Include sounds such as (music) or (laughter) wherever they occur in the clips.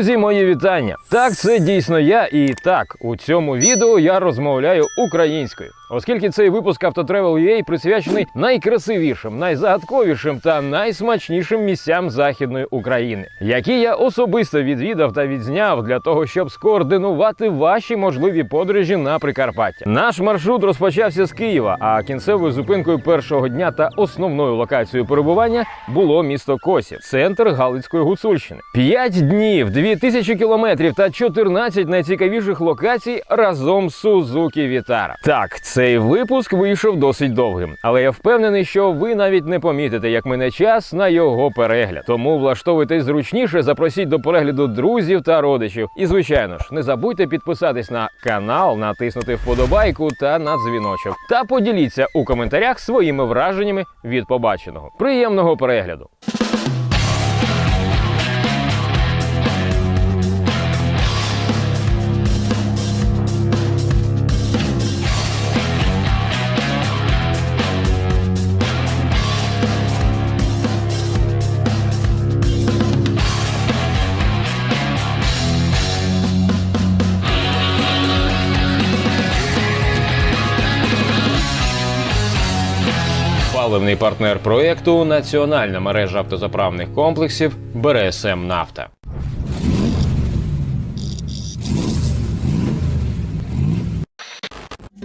Друзі, мої вітання! Так, це дійсно я, і так у цьому відео я розмовляю українською, оскільки цей випуск Автотревел.ua присвячений найкрасивішим, найзагадковішим та найсмачнішим місцям західної України, які я особисто відвідав та відзняв для того, щоб скоординувати ваші можливі подорожі на Прикарпаття. Наш маршрут розпочався з Києва, а кінцевою зупинкою першого дня та основною локацією перебування було місто Косів, центр Галицької Гуцульщини. П'ять днів, дві тисячі кілометрів та 14 найцікавіших локацій разом з Сузукі Вітара. Так, цей випуск вийшов досить довгим, але я впевнений, що ви навіть не помітите, як мине час на його перегляд. Тому влаштовуйтесь зручніше, запросіть до перегляду друзів та родичів. І звичайно ж, не забудьте підписатись на канал, натиснути вподобайку та на дзвіночок. Та поділіться у коментарях своїми враженнями від побаченого. Приємного перегляду! Паливний партнер проекту Національна мережа автозаправних комплексів БРСМ Нафта.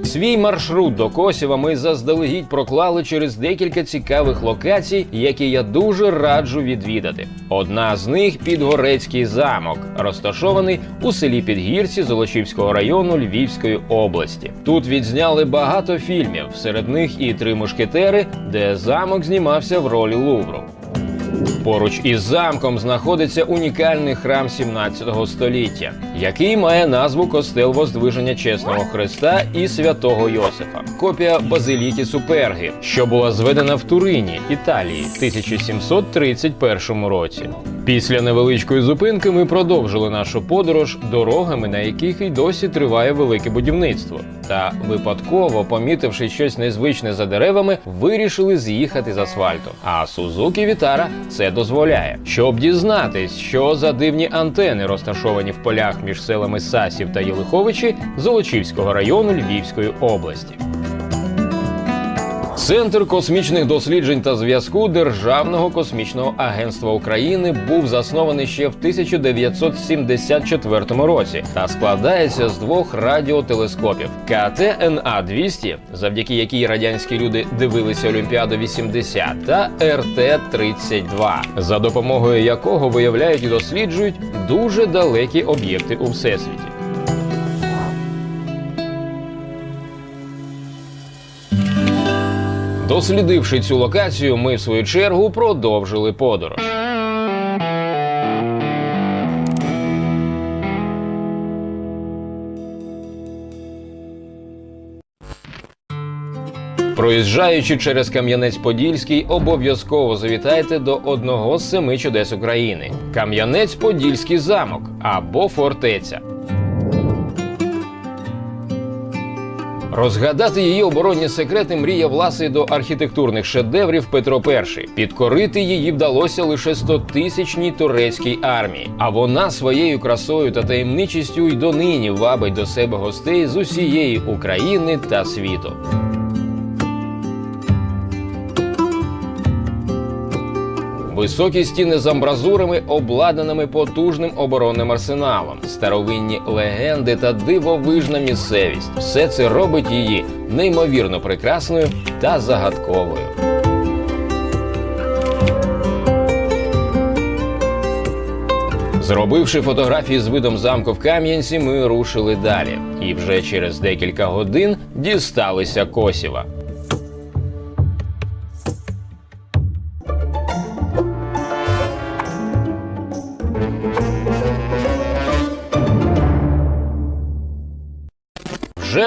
Свій маршрут до Косєва ми заздалегідь проклали через декілька цікавих локацій, які я дуже раджу відвідати. Одна з них Підгорецький замок, розташований у селі Підгірці Золочівського району Львівської області. Тут відзняли багато фільмів, серед них і три мушкетери, де замок знімався в ролі Лувру. Поруч із замком знаходиться унікальний храм 17 століття, який має назву Костел Воздвиження Чесного Христа і святого Йосифа. Копія базиліки Суперги, що була зведена в Турині, Італії, в 1731 році. Після невеличкої зупинки ми продовжили нашу подорож дорогами, на яких і досі триває велике будівництво. Та випадково, помітивши щось незвичне за деревами, вирішили з'їхати з асфальту. А Сузукі Вітара це дозволяє. Щоб дізнатись, що за дивні антени розташовані в полях між селами Сасів та Єлиховичі Золочівського району Львівської області. Центр космічних досліджень та зв'язку Державного космічного агентства України був заснований ще в 1974 році та складається з двох радіотелескопів КТНА 200 завдяки якій радянські люди дивилися Олімпіаду 80 та РТ 32 за допомогою якого виявляють і досліджують дуже далекі об'єкти у всесвіті. Дослідивши цю локацію, ми в свою чергу продовжили подорож. Проїжджаючи через Кам'янець-Подільський, обов'язково завітайте до одного з семи чудес України: Кам'янець-Подільський замок або фортеця. Розгадати її оборонні секрети мріяв ласий до архітектурних шедеврів Петро І. Підкорити її вдалося лише стотисячній турецькій армії. А вона своєю красою та таємничістю й донині вабить до себе гостей з усієї України та світу. Високі стіни з амбразурами, обладнаними потужним оборонним арсеналом, старовинні легенди та дивовижна місцевість все це робить її неймовірно прекрасною та загадковою. Зробивши фотографії з видом замку в Кам'янці, ми рушили далі. І вже через декілька годин дісталися Косєва.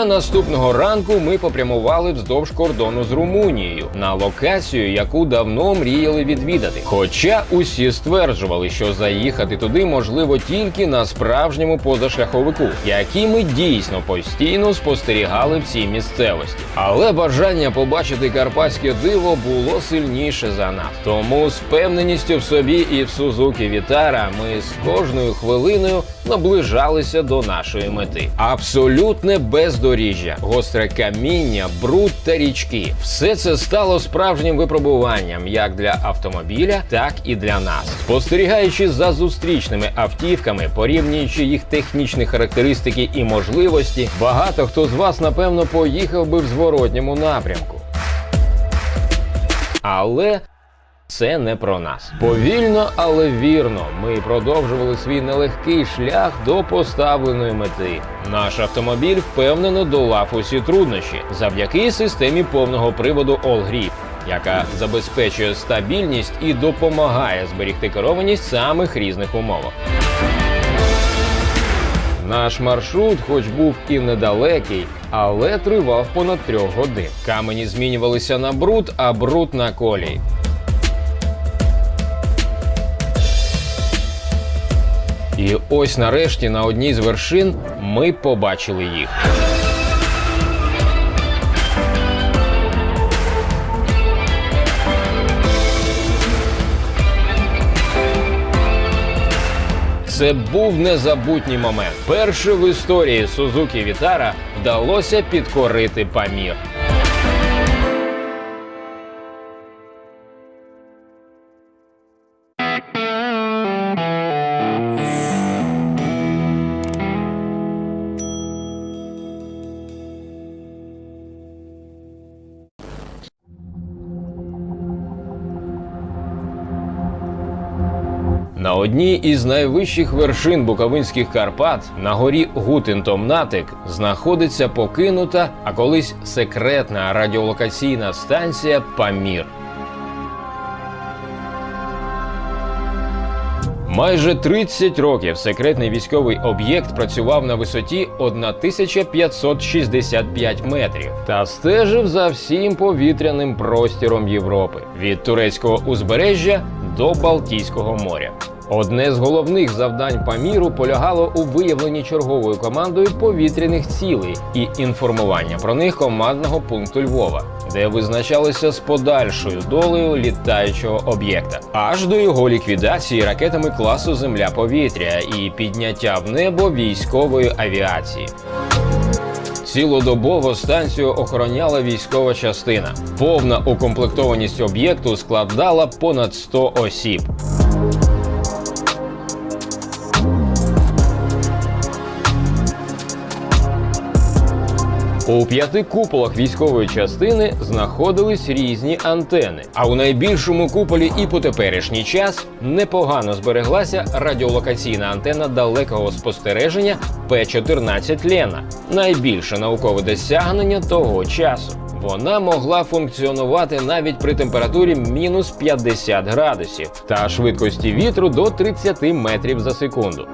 Наступного ранку ми попрямували вздовж кордону з Румунією на локацію, яку давно мріяли відвідати. Хоча усі стверджували, що заїхати туди можливо тільки на справжньому позашляховику, який ми дійсно постійно спостерігали в цій місцевості. Але бажання побачити карпатське диво було сильніше за нас. Тому з впевненістю в собі і в Сузуки Вітара ми з кожною хвилиною наближалися до нашої мети. Абсолютне бездоріжжя, гостре каміння, бруд та річки. Все це стало справжнім випробуванням як для автомобіля, так і для нас. Спостерігаючи за зустрічними автівками, порівнюючи їх технічні характеристики і можливості, багато хто з вас напевно поїхав би в зворотньому напрямку. Але це не про нас. Повільно, але вірно. Ми продовжували свій нелегкий шлях до поставленої мети. Наш автомобіль впевнено долав усі труднощі завдяки системі повного приводу All Grip, яка забезпечує стабільність і допомагає зберігти керованість самих різних умовах. Наш маршрут, хоч був і недалекий, але тривав понад трьох годин. Камені змінювалися на бруд, а бруд на колій. І ось нарешті на одній з вершин ми побачили їх. Це був незабутній момент. Перше в історії Сузуки Вітара вдалося підкорити Памір. Одній із найвищих вершин Буковинських Карпат на горі Гутентомнатик знаходиться покинута, а колись секретна радіолокаційна станція Памір. Майже 30 років секретний військовий об'єкт працював на висоті 1565 метрів та стежив за всім повітряним простіром Європи від турецького узбережжя до Балтійського моря. Одне з головних завдань Паміру полягало у виявленні черговою командою повітряних цілей і інформування про них командного пункту Львова, де визначалися з подальшою долею літаючого об'єкта, аж до його ліквідації ракетами класу Земля-повітря і підняття в небо військової авіації. Цілодобово станцію охороняла військова частина. Повна укомплектованість об'єкту складала понад 100 осіб. У п'яти куполах військової частини знаходились різні антени. А у найбільшому куполі і по теперішній час непогано збереглася радіолокаційна антена далекого спостереження П-14 Лена, найбільше наукове досягнення того часу. Вона могла функціонувати навіть при температурі мінус 50 градусів та швидкості вітру до 30 метрів за секунду.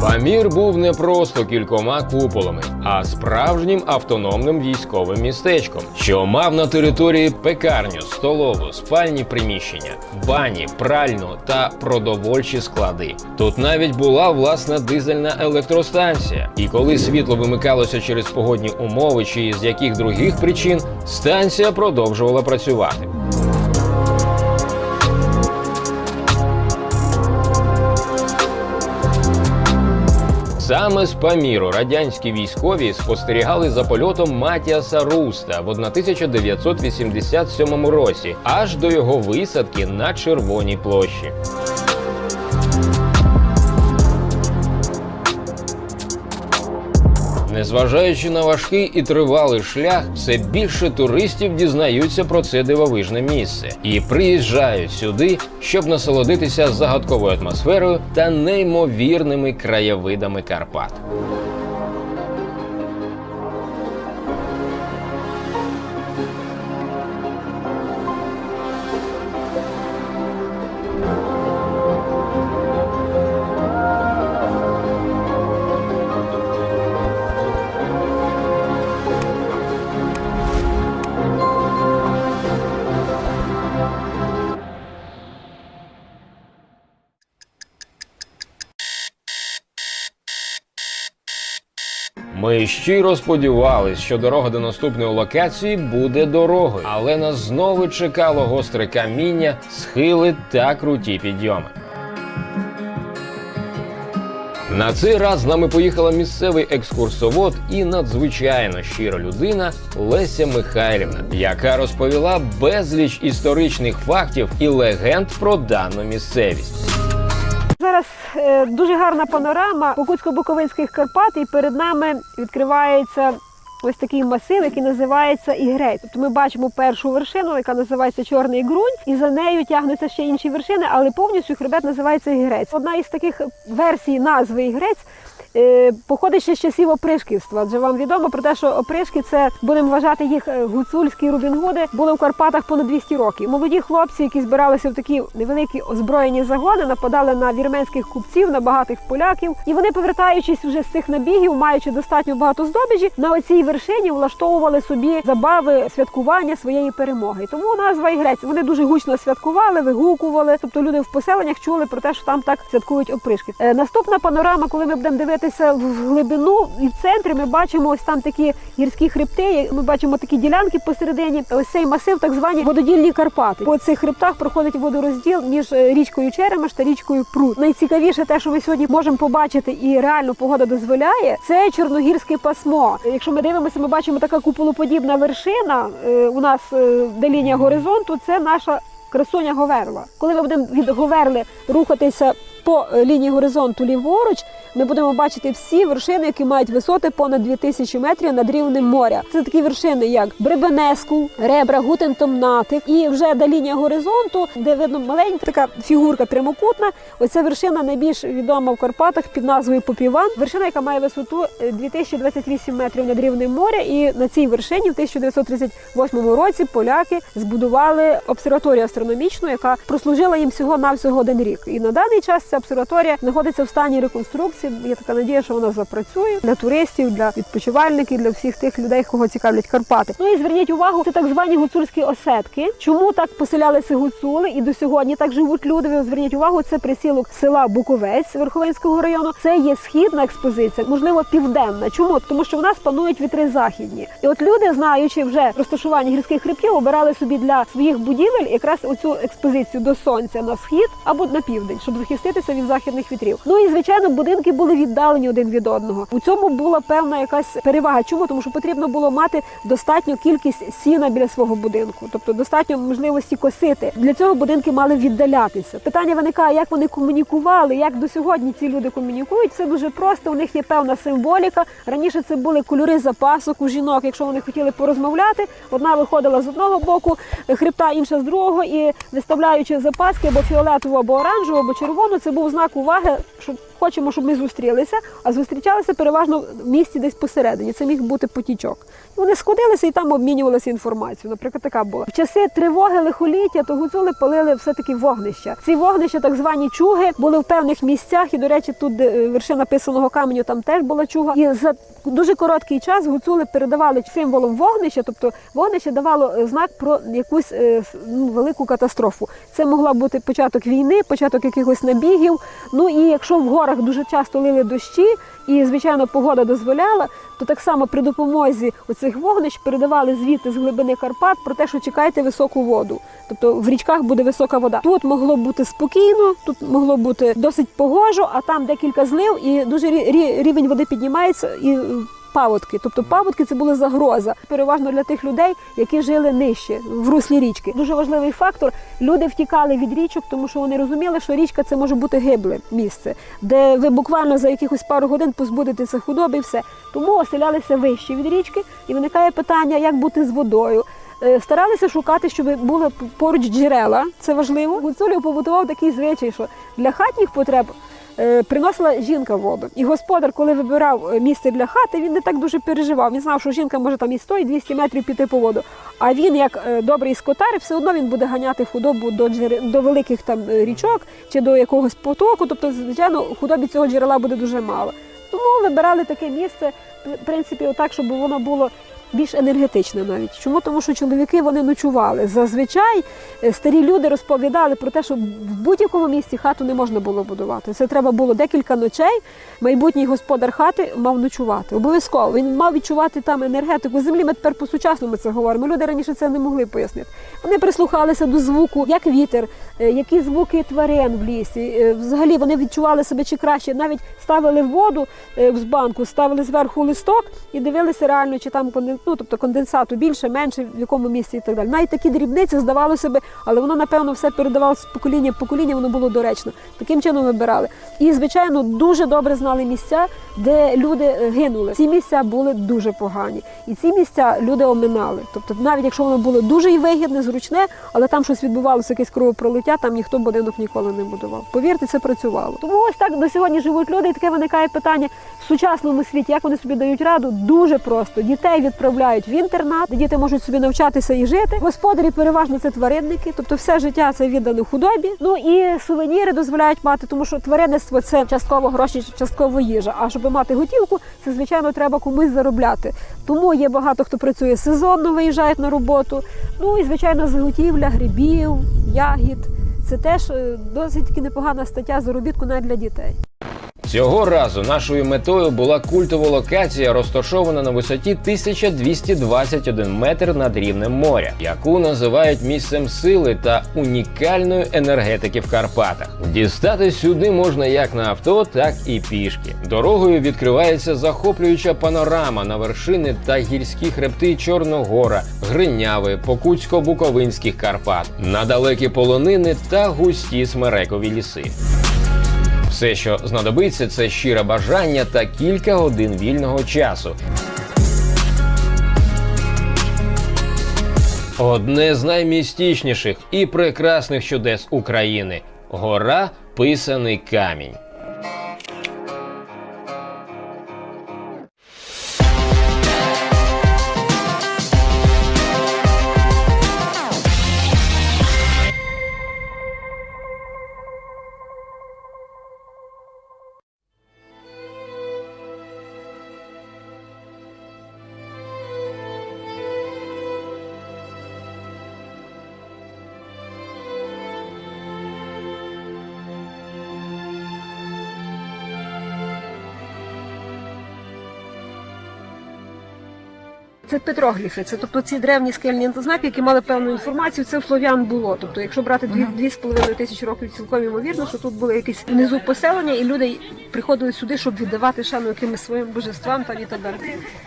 Памір був не просто кількома куполами, а справжнім автономним військовим містечком, що мав на території пекарню, столову, спальні приміщення, бані, пральну та продовольчі склади. Тут навіть була власна дизельна електростанція. І коли світло вимикалося через погодні умови чи з яких других причин, станція продовжувала працювати. Саме з Паміру радянські військові спостерігали за польотом Матіаса Руста в 1987 році, аж до його висадки на Червоній площі. Незважаючи на важкий і тривалий шлях, все більше туристів дізнаються про це дивовижне місце і приїжджають сюди, щоб насолодитися загадковою атмосферою та неймовірними краєвидами Карпат. Щиро сподівались, що дорога до наступної локації буде дорогою, але нас знову чекало гостре каміння, схили та круті підйоми. На цей раз з нами поїхала місцевий екскурсовод і надзвичайно щира людина Леся Михайлівна, яка розповіла безліч історичних фактів і легенд про дану місцевість. Зараз е, дуже гарна панорама Покутсько-Буковинських Карпат, і перед нами відкривається ось такий масив, який називається Ігрець. Тобто ми бачимо першу вершину, яка називається Чорний Грунь, і за нею тягнуться ще інші вершини, але повністю хребет називається Ігрець. Одна із таких версій назви Ігрець. Е, Походить ще з часів опришківства, адже вам відомо про те, що опришки це будемо вважати їх е, гуцульські Рубінгуди, були в Карпатах понад 200 років. Молоді хлопці, які збиралися в такі невеликі озброєні загони, нападали на вірменських купців, на багатих поляків. І вони, повертаючись вже з цих набігів, маючи достатньо багато здобичі, на оцій вершині влаштовували собі забави святкування своєї перемоги. Тому назва Ігрець. Вони дуже гучно святкували, вигукували. Тобто люди в поселеннях чули про те, що там так святкують опришки. Е, наступна панорама, коли ми будемо дивитися в глибину і в центрі, ми бачимо ось там такі гірські хребти. Ми бачимо такі ділянки посередині. Ось цей масив, так звані вододільні Карпати. По цих хребтах проходить водорозділ між е, річкою Черемаш та річкою Прут. Найцікавіше те, що ми сьогодні можемо побачити, і реально погода дозволяє, це чорногірське пасмо. Якщо ми дивимося, ми бачимо така куполоподібна вершина. е, У нас е, де лінія горизонту, це наша красуня Говерла. Коли ми будемо від Говерли рухатися по е, лінії горизонту ліворуч, ми будемо бачити всі вершини, які мають висоти понад 2000 метрів над рівнем моря. Це такі вершини, як Бребенеску, Ребра, Гутентомнатик. І вже до лінії горизонту, де видно маленька така фігурка прямокутна. Оця вершина найбільш відома в Карпатах під назвою Попіван. Вершина, яка має висоту е, 2028 метрів над рівнем моря. І на цій вершині в 1938 році поляки збудували обсерваторію астрономічну, яка прослужила їм всього навсього один рік. І на даний час ця обсерваторія знаходиться в стані реконструкції. Є така надія, що вона запрацює для туристів, для відпочивальників, для всіх тих людей, кого цікавлять Карпати. Ну і зверніть увагу, це так звані гуцульські осетки. Чому так поселялися гуцули і до сьогодні так живуть люди? Ви зверніть увагу, це присілок села Буковець Верховинського району. Це є східна експозиція, можливо, південна. Чому? Тому що в нас панують вітри західні. І от люди, знаючи вже розташування гірських хребтів, обирали собі для своїх будівель якраз оцю експозицію до сонця на схід або на південь, щоб захиститися від західних вітрів. Ну і звичайно, будинки були віддалені один від одного. У цьому була певна якась перевага. Чому? Тому що потрібно було мати достатню кількість сіна біля свого будинку, тобто достатньо можливості косити. Для цього будинки мали віддалятися. Питання виникає, як вони комунікували, як до сьогодні ці люди комунікують. Це дуже просто. У них є певна символіка. Раніше це були кольори запасок у жінок. Якщо вони хотіли порозмовляти, одна виходила з одного боку хребта, інша з другого, і виставляючи запаски або фіолетову, або оранжеву, або червону, це був знак уваги, що хочемо, щоб ми зустрілися, а зустрічалися переважно в місці десь посередині. Це міг бути потічок. Вони сходилися і там обмінювалися інформацією. Наприклад, така була в часи тривоги лихоліття, то гуцули палили все таки вогнища. Ці вогнища, так звані чуги, були в певних місцях. І до речі, тут е, вершина писаного каменю, там теж була чуга. І за дуже короткий час гуцули передавали символом вогнища, тобто вогнище давало е, знак про якусь е, ну, велику катастрофу. Це могла бути початок війни, початок якихось набігів. Ну і якщо в горах дуже часто лили дощі, і звичайно погода дозволяла, то так само при допомозі оцих вогнищ передавали звіти з глибини Карпат про те, що чекайте високу воду. Тобто в річках буде висока вода. Тут могло бути спокійно, тут могло бути досить погожо, а там декілька злив, і дуже рі- рі- рівень води піднімається і. Паводки, тобто паводки це була загроза, переважно для тих людей, які жили нижче в руслі річки. Дуже важливий фактор. Люди втікали від річок, тому що вони розуміли, що річка це може бути гибле місце, де ви буквально за якихось пару годин позбудетеся худоби і все. Тому оселялися вище від річки, і виникає питання, як бути з водою. Е, Старалися шукати, щоб були поруч джерела. Це важливо. Гуцулів побутував такий звичай, що для хатніх потреб приносила жінка воду. І господар, коли вибирав е, місце для хати, він не так дуже переживав. Він знав, що жінка може там і 100, і 200 метрів піти по воду. А він, як е, добрий скотар, все одно він буде ганяти худобу до джере- до великих там е, річок чи до якогось потоку. Тобто, звичайно, худобі цього джерела буде дуже мало. Тому вибирали таке місце, в принципі, отак, щоб воно було більш енергетична навіть. Чому? Тому що чоловіки вони ночували. Зазвичай е, старі люди розповідали про те, що в будь-якому місці хату не можна було будувати. Це треба було декілька ночей. Майбутній господар хати мав ночувати. Обов'язково він мав відчувати там енергетику землі. Ми тепер по-сучасному це говоримо. Люди раніше це не могли пояснити. Вони прислухалися до звуку, як вітер, е, які звуки тварин в лісі. Е, Взагалі вони відчували себе чи краще. Навіть ставили воду з банку, ставили зверху листок і дивилися реально, чи там ну, тобто конденсату більше, менше, в якому місці і так далі. Навіть такі дрібниці здавалося би, але воно напевно все передавалося з покоління в покоління, воно було доречно. Таким чином вибирали. І звичайно дуже добре знали місця, де люди е, гинули. Ці місця були дуже погані, і ці місця люди оминали. Тобто, навіть якщо воно було дуже і вигідне, зручне, але там щось відбувалося, якесь кровопролиття, там ніхто будинок ніколи не будував. Повірте, це працювало. Тому ось так до сьогодні живуть люди, і таке виникає питання в сучасному світі, як вони собі дають раду. Дуже просто дітей відправляють в інтернат, де діти можуть собі навчатися і жити. Господарі переважно це тваринники, тобто все життя це віддано худобі. Ну і сувеніри дозволяють мати, тому що тваринництво це частково гроші, частково їжа. А щоб мати готівку, це звичайно треба комусь заробляти. Тому є багато хто працює сезонно, виїжджають на роботу. Ну і звичайно, заготівля грибів, ягід. Це теж е, досить непогана стаття заробітку навіть для дітей. Цього разу нашою метою була культова локація, розташована на висоті 1221 метр над рівнем моря, яку називають місцем сили та унікальної енергетики в Карпатах. Дістати сюди можна як на авто, так і пішки. Дорогою відкривається захоплююча панорама на вершини та гірські хребти Чорногора, Гриняви, Покутсько-Буковинських Карпат, на далекі полонини та густі смерекові ліси. Все, що знадобиться, це щире бажання та кілька годин вільного часу. Одне з наймістичніших і прекрасних чудес України гора Писаний камінь. Петрогліфи, це тобто ці древні скельні знаки, які мали певну інформацію. Це в слов'ян було. Тобто, якщо брати дві, дві з половиною тисячі років, цілком ймовірно, що тут були якісь внизу поселення, і люди приходили сюди, щоб віддавати шану якимось своїм божествам та і так далі.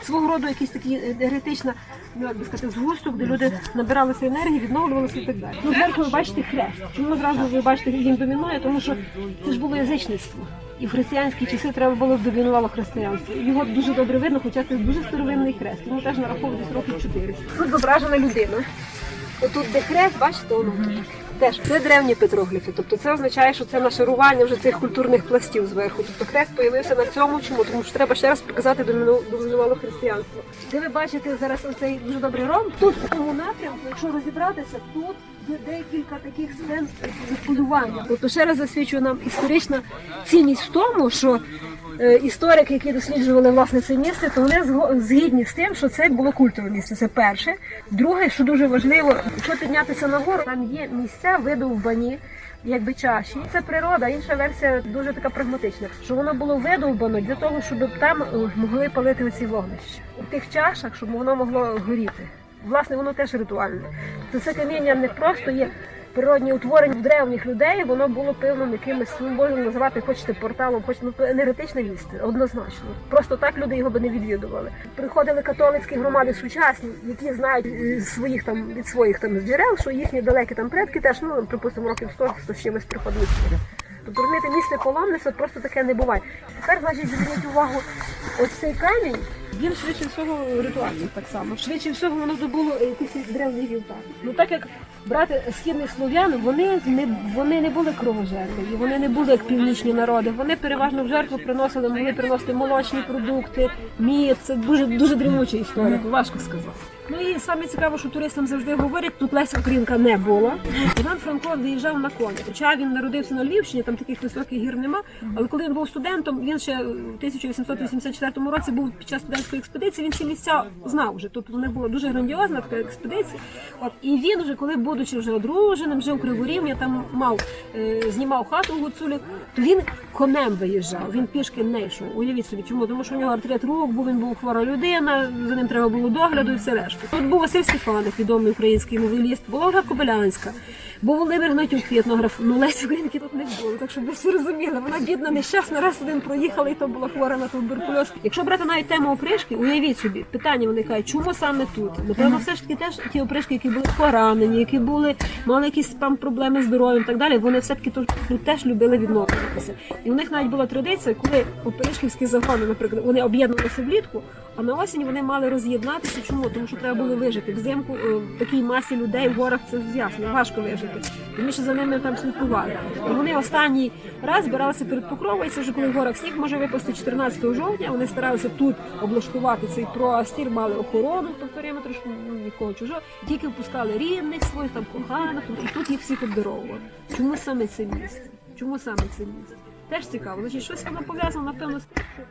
Свого роду якийсь такий енергетична, ну як би сказати, згусток, де люди набиралися енергії, відновлювалися і так далі. Ну, зверху ви бачите хрест. Чому зразу ви бачите, він домінує? Тому що це ж було язичництво. І в християнські часи треба було домінувало християнство. Його дуже добре видно, хоча це дуже старовинний хрест. Йому теж нараховує десь років 400. Тут зображена людина. Отут де хрест, бачите, воно. Теж це древні петрогліфи. Тобто це означає, що це нашарування вже цих культурних пластів зверху. Тобто хрест появився на цьому чому, тому що треба ще раз показати доміну- домінувало християнство. Де ви бачите зараз оцей дуже добрий ром? Тут в цьому напрямку, якщо розібратися, тут є декілька таких сцен полювання. Тобто ще раз засвідчує нам історична цінність в тому, що е, історики, які досліджували власне це місце, то вони згідні з тим, що це було культове місце. Це перше. Друге, що дуже важливо, якщо піднятися нагору, там є місця видовбані. Якби чаші, це природа. Інша версія дуже така прагматична, що воно було видовбано для того, щоб там е, могли палити оці вогнища у тих чашах, щоб воно могло горіти. Власне, воно теж ритуальне. То це каміння не просто є природні утворення в древніх людей, воно було певним якимось, ну можна називати, хочете порталом, хочете ну, енергетичне місце, однозначно. Просто так люди його би не відвідували. Приходили католицькі громади сучасні, які знають своїх там від своїх там джерел, що їхні далекі там предки теж, ну припустимо, років 100 100 з чимось приходили сюди. Тобто місце паломництва просто таке не буває. Тепер, значить, зверніть увагу, ось цей камінь, він швидше всього ритуальний так само. Швидше всього воно здобуло якийсь древній вівтар. Ну так як брати східних слов'ян, вони не вони не були кровожерливі, вони не були як північні народи. Вони переважно в жертву приносили, могли приносити молочні продукти, мід. Це дуже дуже дрімуча історія, важко сказати. Ну і саме цікаво, що туристам завжди говорять, тут Леся Українка не була. Іван Франко виїжджав на коні. Хоча він народився на Львівщині, там таких високих гір нема. Але коли він був студентом, він ще в 1884 році був під час студентської експедиції. Він ці місця знав вже. Тобто не була дуже грандіозна така експедиція. От і він вже, коли будучи вже одруженим, жив у Криворівні, там мав е, знімав хату у Гуцулі, то він конем виїжджав. Він пішки не йшов. Уявіть собі, чому? Тому що у нього артрит рук, був він був хвора людина, за ним треба було догляду і все решта. Тут був Василь Стефанов, відомий український новеліст, Ольга Кобилянська, був Володимир Гнатюк, етнограф. Ну Лесі Українки тут не було, так щоб ви всі розуміли. Вона бідна, нещасна, раз один проїхала, і то була хвора на туберкульоз. Якщо брати навіть тему опришки, уявіть собі, питання виникає, чому саме тут? Напевно, все ж таки теж ті опришки, які були поранені, які були мали якісь там проблеми з здоров'ям і так далі. Вони все таки тут, теж любили відновлюватися. І у них навіть була традиція, коли опришківські загони, наприклад, вони об'єднувалися влітку. А на осінь вони мали роз'єднатися. Чому? Тому що треба було вижити. Взимку е, в такій масі людей в горах це ясно, важко вижити. Тому що за ними там слідкували. Вони останній раз збиралися перед покровою. Це вже коли в горах сніг може випасти 14 жовтня. Вони старалися тут облаштувати цей простір, мали охорону по периметру, щоб ну, нікого чужого. Тільки впускали рідних своїх, там коханих, і тут їх всіх обдаровували. Чому саме це місце? Чому саме це місце? Теж цікаво. Значить, щось воно пов'язано, напевно, з тим, що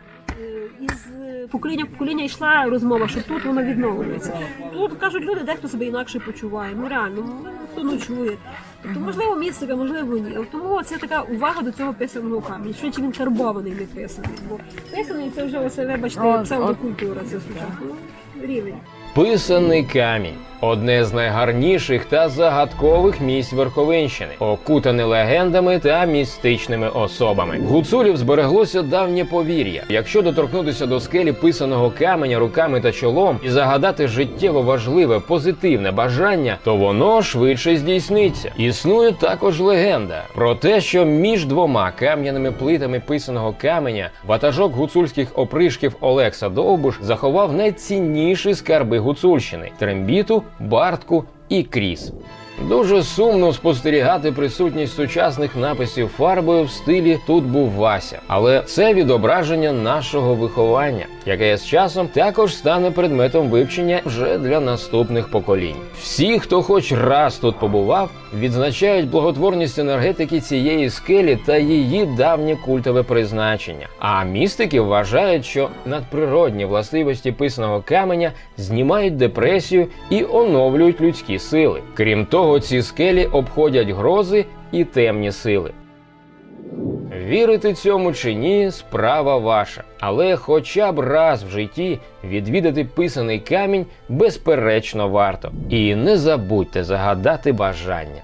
із е, покоління в покоління йшла розмова, що тут воно відновлюється. Тут кажуть люди, дехто себе інакше почуває. Ну реально, ну, хто ночує. Тобто, можливо, містика, можливо, ні. Тому це така увага до цього писаного каміння. Що чи він карбований не писаний? Бо писаний це вже оце, вибачте, О, псевдокультура, це сучасно. Ну, рівень. Писаний камінь одне з найгарніших та загадкових місць Верховинщини, окутане легендами та містичними особами. Гуцулів збереглося давнє повір'я. Якщо доторкнутися до скелі писаного каменя руками та чолом і загадати життєво важливе позитивне бажання, то воно швидше здійсниться. Існує також легенда про те, що між двома кам'яними плитами писаного каменя ватажок гуцульських опришків Олекса Довбуш заховав найцінніші скарби Гуцульщини трембіту, бартку і кріс. Дуже сумно спостерігати присутність сучасних написів фарбою в стилі Тут був Вася, але це відображення нашого виховання, яке з часом також стане предметом вивчення вже для наступних поколінь. Всі, хто хоч раз тут побував, відзначають благотворність енергетики цієї скелі та її давнє культове призначення. А містики вважають, що надприродні властивості писаного каменя знімають депресію і оновлюють людські сили. Крім того, ці скелі обходять грози і темні сили. Вірити цьому чи ні, справа ваша. Але хоча б раз в житті відвідати писаний камінь безперечно варто. І не забудьте загадати бажання.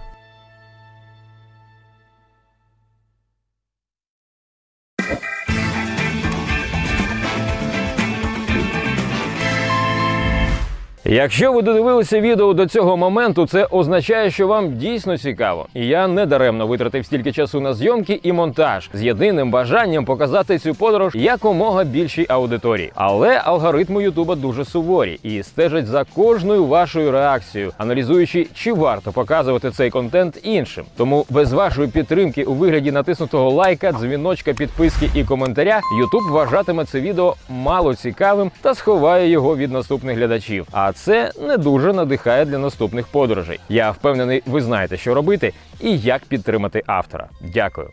Якщо ви додивилися відео до цього моменту, це означає, що вам дійсно цікаво. І я не даремно витратив стільки часу на зйомки і монтаж з єдиним бажанням показати цю подорож якомога більшій аудиторії. Але алгоритми Ютуба дуже суворі і стежать за кожною вашою реакцією, аналізуючи, чи варто показувати цей контент іншим. Тому без вашої підтримки у вигляді натиснутого лайка, дзвіночка, підписки і коментаря Ютуб вважатиме це відео мало цікавим та сховає його від наступних глядачів. А це не дуже надихає для наступних подорожей. Я впевнений, ви знаєте, що робити і як підтримати автора. Дякую.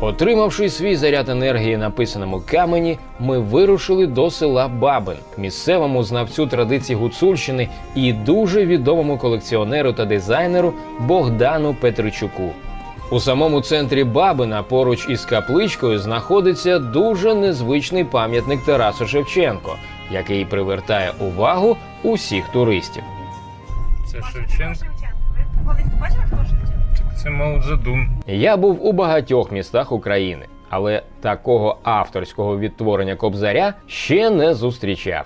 Отримавши свій заряд енергії на писаному камені, ми вирушили до села Бабин, місцевому знавцю традицій Гуцульщини і дуже відомому колекціонеру та дизайнеру Богдану Петричуку. У самому центрі Бабина, поруч із капличкою, знаходиться дуже незвичний пам'ятник Тарасу Шевченко, який привертає увагу усіх туристів. Це Шевченко. Колись ти бачила хто Шевченко? Це Мао Цзедун. Я був у багатьох містах України, але такого авторського відтворення кобзаря ще не зустрічав.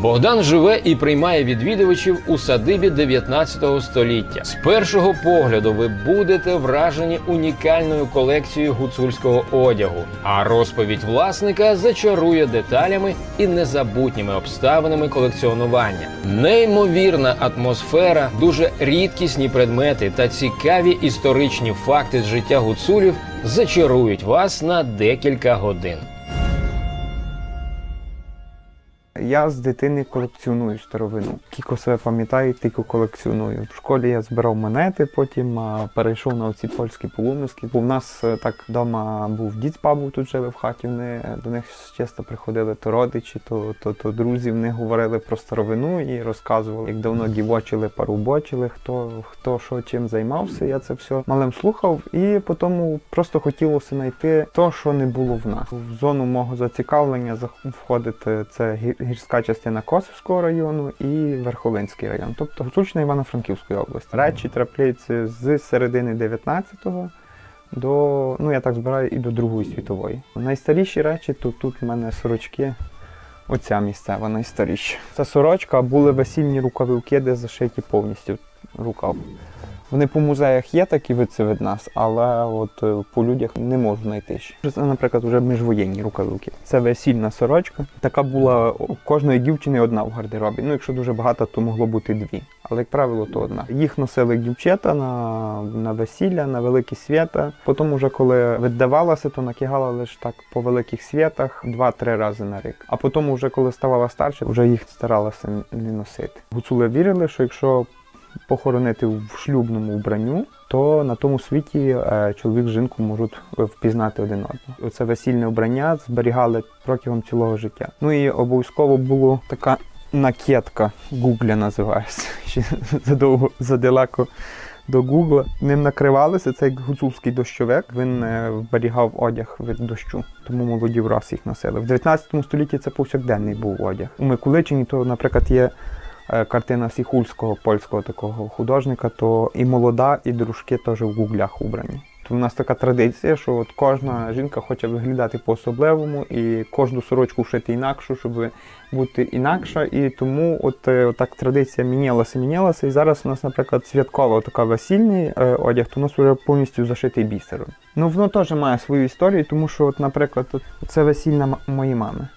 Богдан живе і приймає відвідувачів у садибі 19 століття. З першого погляду ви будете вражені унікальною колекцією гуцульського одягу, а розповідь власника зачарує деталями і незабутніми обставинами колекціонування. Неймовірна атмосфера, дуже рідкісні предмети та цікаві історичні факти з життя гуцулів зачарують вас на декілька годин. Я з дитини колекціоную старовину. Кілько себе пам'ятаю, тільки колекціоную. В школі я збирав монети, потім перейшов на оці польські полумиски. В нас е, так вдома був дід з бабою тут жили в хаті. Вони до них часто приходили то родичі, то, то, то друзі. Вони говорили про старовину і розказували, як давно дівочили, парубочили, хто, хто що чим займався. Я це все малим слухав, і потім просто хотілося знайти те, що не було в нас. В зону мого зацікавлення входить це гі- гірська частина Косівського району і Верховинський район, тобто Гуцульщина Івано-Франківської області. Речі трапляються з середини 19-го до, ну я так збираю, і до Другої світової. Найстаріші речі, то тут в мене сорочки. Оця місцева найстаріша. Це сорочка, були весільні рукавівки, де зашиті повністю рукав. Вони по музеях є такі виці від нас, але от е, по людях не можу знайти ще. Це, наприклад, вже міжвоєнні рукавівки. Це весільна сорочка. Така була у кожної дівчини одна в гардеробі. Ну, якщо дуже багато, то могло бути дві. Але, як правило, то одна. Їх носили дівчата на, на весілля, на великі свята. Потім, уже коли віддавалася, то накигала лише так по великих святах два-три рази на рік. А потім, вже коли ставала старше, вже їх старалася не носити. Гуцули вірили, що якщо похоронити в шлюбному вбранню, то на тому світі е, чоловік з жінку можуть е, впізнати один одного. Оце весільне вбрання зберігали протягом цілого життя. Ну і обов'язково була така накидка, гугля називається. (laughs) Ще задовго задалеко до Гугла. Ним накривалися, це як гуцульський дощовик. Він е, вберігав одяг від дощу, тому молоді враз їх носили. В 19 столітті це повсякденний був одяг. У Миколичині, то, наприклад, є картина Сіхульського польського такого художника, то і молода, і дружки теж в гуглях убрані. То в нас така традиція, що от кожна жінка хоче виглядати по-особливому і кожну сорочку шити інакшу, щоб бути інакша. І тому от, е, от так традиція мінялася, мінялася. І зараз у нас, наприклад, святкова така весільний е, одяг, то у нас вже повністю зашитий бісером. Ну воно теж має свою історію, тому що, от, наприклад, от, це весільна моєї мами.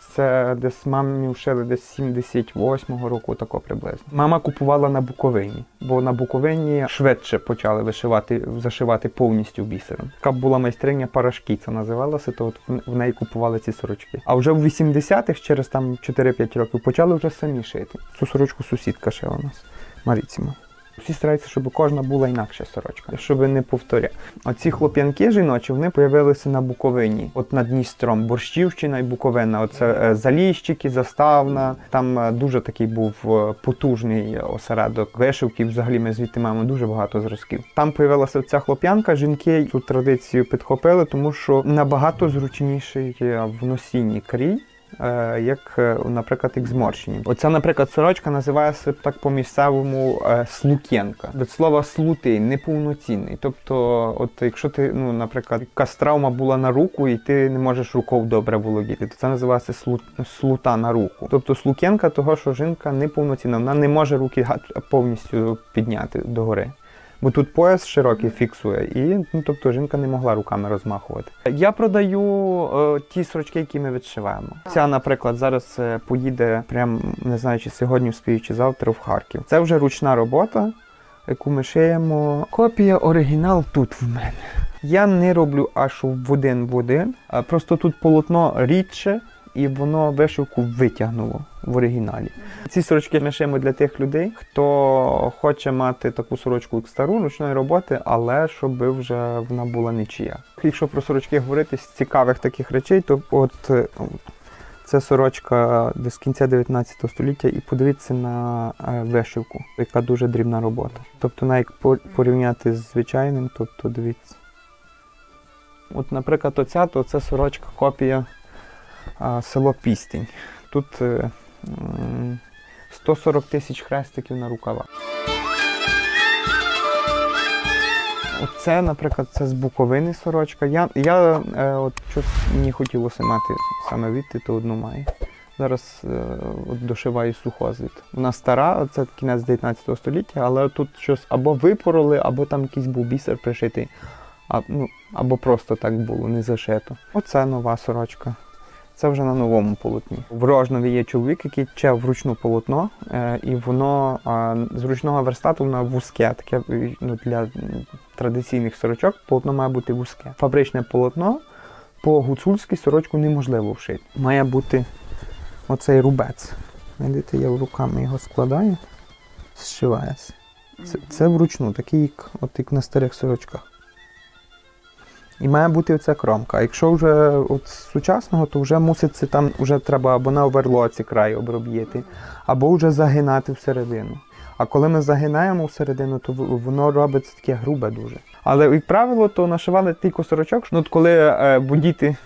Це десь мамі вшили десь 78-го року, тако приблизно. Мама купувала на Буковині, бо на Буковині швидше почали вишивати, зашивати повністю бісером. Така була майстриня парашки, це називалося, то от в неї купували ці сорочки. А вже в 80-х, через там 4-5 років, почали вже самі шити. Цю сорочку сусідка шила у нас, Маріціма. Всі стараються, щоб кожна була інакша сорочка, щоб не повторяти. Оці хлоп'янки жіночі вони появилися на Буковині, от над Дністром, Борщівщина і Буковина. Оце е, Заліщики, Заставна. Там е, дуже такий був е, потужний осередок вишивки. Взагалі ми звідти маємо дуже багато зразків. Там появилася ця хлоп'янка. Жінки цю традицію підхопили, тому що набагато зручніший в носінні крій. Е, Як, е, наприклад, як зморщені. Оця, наприклад, сорочка називається так по місцевому е, слукенка. Від слова слутий, неповноцінний. Тобто, от якщо ти, ну, наприклад, якась травма була на руку, і ти не можеш рукою добре володіти, то це називається слу, слута на руку. Тобто слукенка того, що жінка неповноцінна, вона не може руки повністю підняти догори. Бо тут пояс широкий фіксує, і ну, тобто жінка не могла руками розмахувати. Я продаю е, ті сорочки, які ми відшиваємо. Ця, наприклад, зараз е, поїде, прям не знаю, чи сьогодні вспію, чи завтра в Харків. Це вже ручна робота, яку ми шиємо. Копія оригінал тут в мене. Я не роблю аж в один в один, просто тут полотно рідше, і воно вишивку витягнуло в оригіналі. Ці сорочки ми шиємо для тих людей, хто хоче мати таку сорочку як стару ручної роботи, але щоб вже вона була нічия. Якщо про сорочки говорити з цікавих таких речей, то от е, це сорочка з кінця 19 століття, і подивіться на е, вишивку, яка дуже дрібна робота. Тобто, навіть порівняти з звичайним, тобто дивіться. От, наприклад, оця, то це сорочка копія село Пістень. Тут е, 140 тисяч хрестиків на рукавах. Оце, наприклад, це з Буковини сорочка. Я, я е, от щось мені хотілося мати саме відти, то одну маю. Зараз е, от дошиваю сухозвіт. Вона стара, це кінець 19 століття, але тут щось або випороли, або там якийсь був бісер пришитий, а, ну, або просто так було, не зашито. Оце нова сорочка. Це вже на новому полотні. В Рожнові є чоловік, який тче вручну полотно, е, і воно з ручного верстату воно вузьке, таке ну, для традиційних сорочок полотно має бути вузьке. Фабричне полотно по гуцульській сорочку неможливо вшити. Має бути оцей рубець. Видите, я руками його складаю, зшивається. Це, це вручну, такий, як, от як на старих сорочках. І має бути оця кромка. Якщо вже от сучасного, то вже мусить це там вже треба або на оверлоці край оброб'їти, або вже загинати всередину. А коли ми загинаємо всередину, то воно робиться таке грубе дуже. Але, як правило, то нашивали тільки сорочок. Ну, от коли е, бо діти,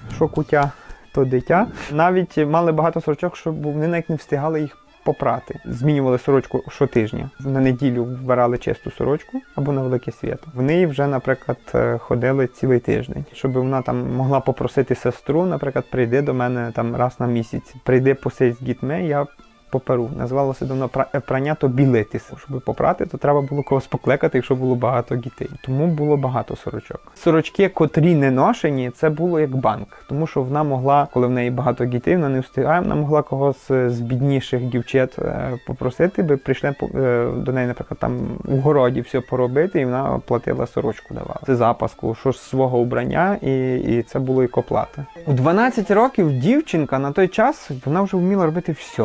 то дитя. Навіть мали багато сорочок, щоб вони навіть не встигали їх попрати. Змінювали сорочку щотижня. На неділю вбирали чисту сорочку або на велике свято. Вони вже, наприклад, е, ходили цілий тиждень, щоб вона там могла попросити сестру, наприклад, прийди до мене там раз на місяць. Прийди посидь з дітьми, я поперу. Називалося давно е, прання то білитися. Щоб попрати, то треба було когось покликати, якщо було багато дітей. Тому було багато сорочок. Сорочки, котрі не ношені, це було як банк, тому що вона могла, коли в неї багато дітей, вона не встигає, вона могла когось е, з бідніших дівчат е, попросити, би прийшли до неї, наприклад, там у городі все поробити, і вона платила сорочку давала. Це запаску, що ж свого убрання, і, і це було як оплата. У 12 років дівчинка на той час вона вже вміла робити все.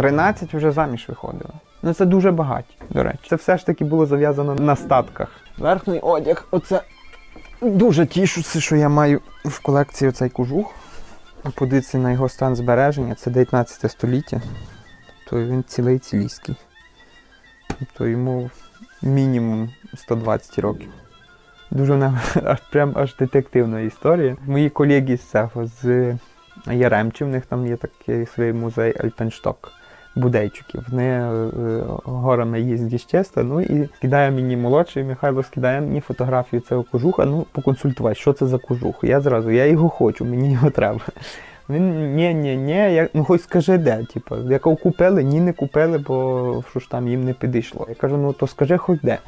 13 вже заміж виходила. Ну це дуже багаті, до речі. Це все ж таки було зав'язано на статках. Верхній одяг, оце дуже тішуся, що я маю в колекції оцей кожух. Подивіться на його стан збереження, це 19 століття. Тобто він цілий цілійський. Тобто йому мінімум 120 років. Дуже вона (laughs) прям аж детективна історія. Мої колеги з цього з Яремчі, в них там є такий свій музей Альпеншток. Будейчиків. Вони е, горами їздять чисто, ну і кидає мені молодший Михайло, скидає мені фотографію цього кожуха, ну поконсультувати, що це за кожух. Я зразу, я його хочу, мені його треба. Він ні, ні, ні, я, ну хоч скажи де, типу, якого купили, ні, не купили, бо що ж там їм не підійшло. Я кажу, ну то скажи хоч де.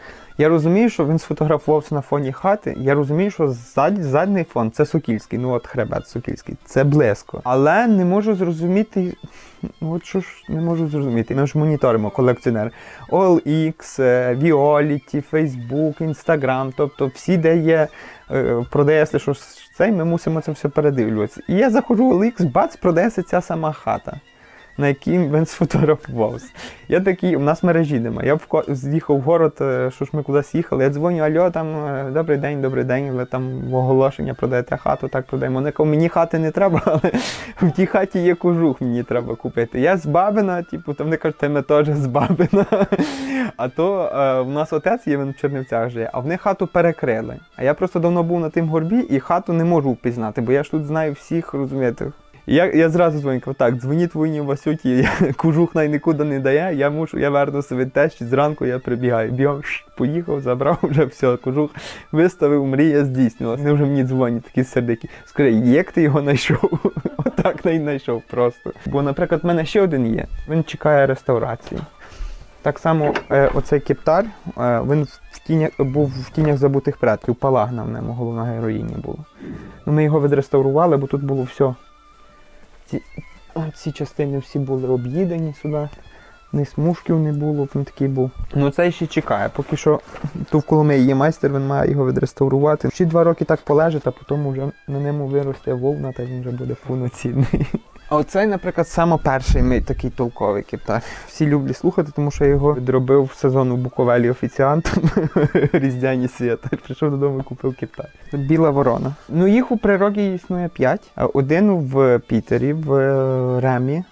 Я розумію, що він сфотографувався на фоні хати. Я розумію, що ззаді, задній фон це Сокільський, ну от хребет Сокільський, це близько. Але не можу зрозуміти. ну, От що ж не можу зрозуміти. Ми ж моніторимо колекціонер. OLX, Violet, Facebook, Instagram, тобто всі, де є, е, продається щось цей, ми мусимо це все передивлюватися. І я заходжу в OLX, бац, продається ця сама хата. На якій він сфотографувався. Я такий, у нас мережі немає. Я вко- з'їхав в город, е, що ж ми кудись їхали. Я дзвоню, альо, там е, добрий день, добрий день, ви там оголошення продаєте хату, так продаємо. Вони кажуть, мені хати не треба, (laughs) але в тій хаті є кожух, мені треба купити. Я з Бабина, типу, там вони кажуть, ми теж з Бабина. А то е, в нас отець є, він в Чернівцях живе, а вони хату перекрили. А я просто давно був на тим горбі і хату не можу впізнати, бо я ж тут знаю всіх, розумієте. Я, я зразу дзвоню, так, дзвоніть воїні Васюті, я, (laughs) кожух най нікуди не дає, я мушу, я вернуся від тещі, зранку я прибігаю. Шш, поїхав, забрав (laughs) вже все, кожух виставив, мрія здійснилася. Вони вже мені дзвонять, такі сердики. Скажи, як ти його знайшов? (laughs) Отак не знайшов просто. Бо, наприклад, в мене ще один є, він чекає реставрації. Так само е, оцей кептар, е, він в тінях, був в тінях забутих предків, палагна в ньому головна героїня була. Ну, ми його відреставрували, бо тут було все. Ці, ці частини всі були об'їдені сюди. Ні смужків не було, він такий був. Ну це ще чекає. Поки що тут в Коломиї є майстер, він має його відреставрувати. Ще два роки так полежить, а потім вже на ньому виросте вовна, та він вже буде повноцінний. А оцей, наприклад, саме перший мій такий толковий кептар. Всі люблять слухати, тому що я його відробив в сезон у Буковелі офіціантом (laughs) різдвяні свята. Прийшов додому і купив кептар. Біла ворона. Ну їх у природі існує п'ять. Один в Пітері, в е, Ремі,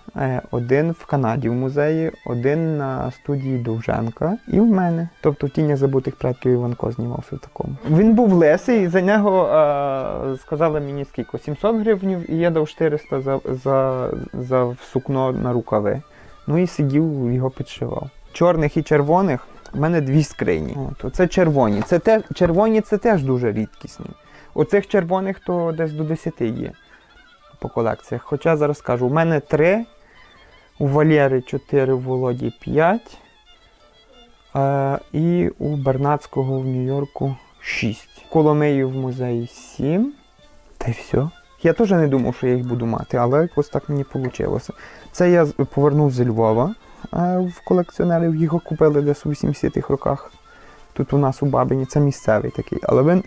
один в Канаді в музеї, один на студії Довженка і в мене. Тобто в тінях забутих предків Іванко знімався в такому. Він був лесий, за нього е, сказали мені скільки? 700 гривень, і я дав 400 за, за, за сукно на рукави. Ну і сидів, його підшивав. Чорних і червоних в мене дві скрині. От, оце червоні. Це те, червоні це теж дуже рідкісні. Оцих червоних то десь до 10 є по колекціях. Хоча зараз кажу, у мене 3, у Валєри 4, у Володі 5, е, і у Бернацького в Нью-Йорку 6. Коломиї в музеї 7. Та й все. Я теж не думав, що я їх буду мати, але якось так мені вийшло. Це я повернув зі Львова в колекціонерів, його купили десь у 80-х роках. Тут у нас у Бабині, це місцевий такий. Але він.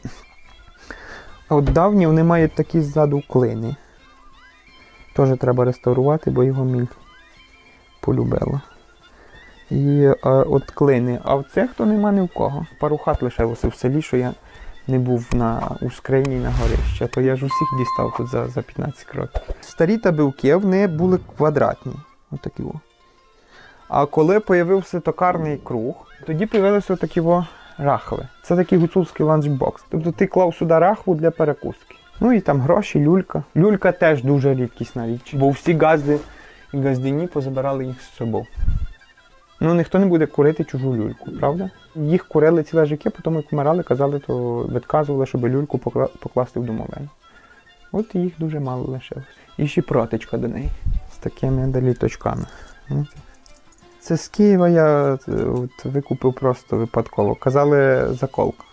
От давні вони мають такі ззаду клини. Теж треба реставрувати, бо його міль полюбила. І е, от клини. А в цих то нема ні в кого. Пару хат лишилося в селі, що я не був на у скрині на горищі, то я ж усіх дістав тут за, за 15 років. Старі табілки вони були квадратні. Отакі. О. А коли появився токарний круг, тоді появилися такі о рахви. Це такий гуцульський ланчбокс. Тобто ти клав сюди рахву для перекуски. Ну і там гроші, люлька. Люлька теж дуже рідкісна річ, бо всі газди і газдині позабирали їх з собою. Ну, ніхто не буде курити чужу люльку, правда? Їх курили ціле життя, потім як вмирали, казали, то відказували, щоб люльку покласти в домовину. От їх дуже мало лишилось. І ще протичка до неї з такими доліточками. Це з Києва я е, от, викупив просто випадково. Казали заколка.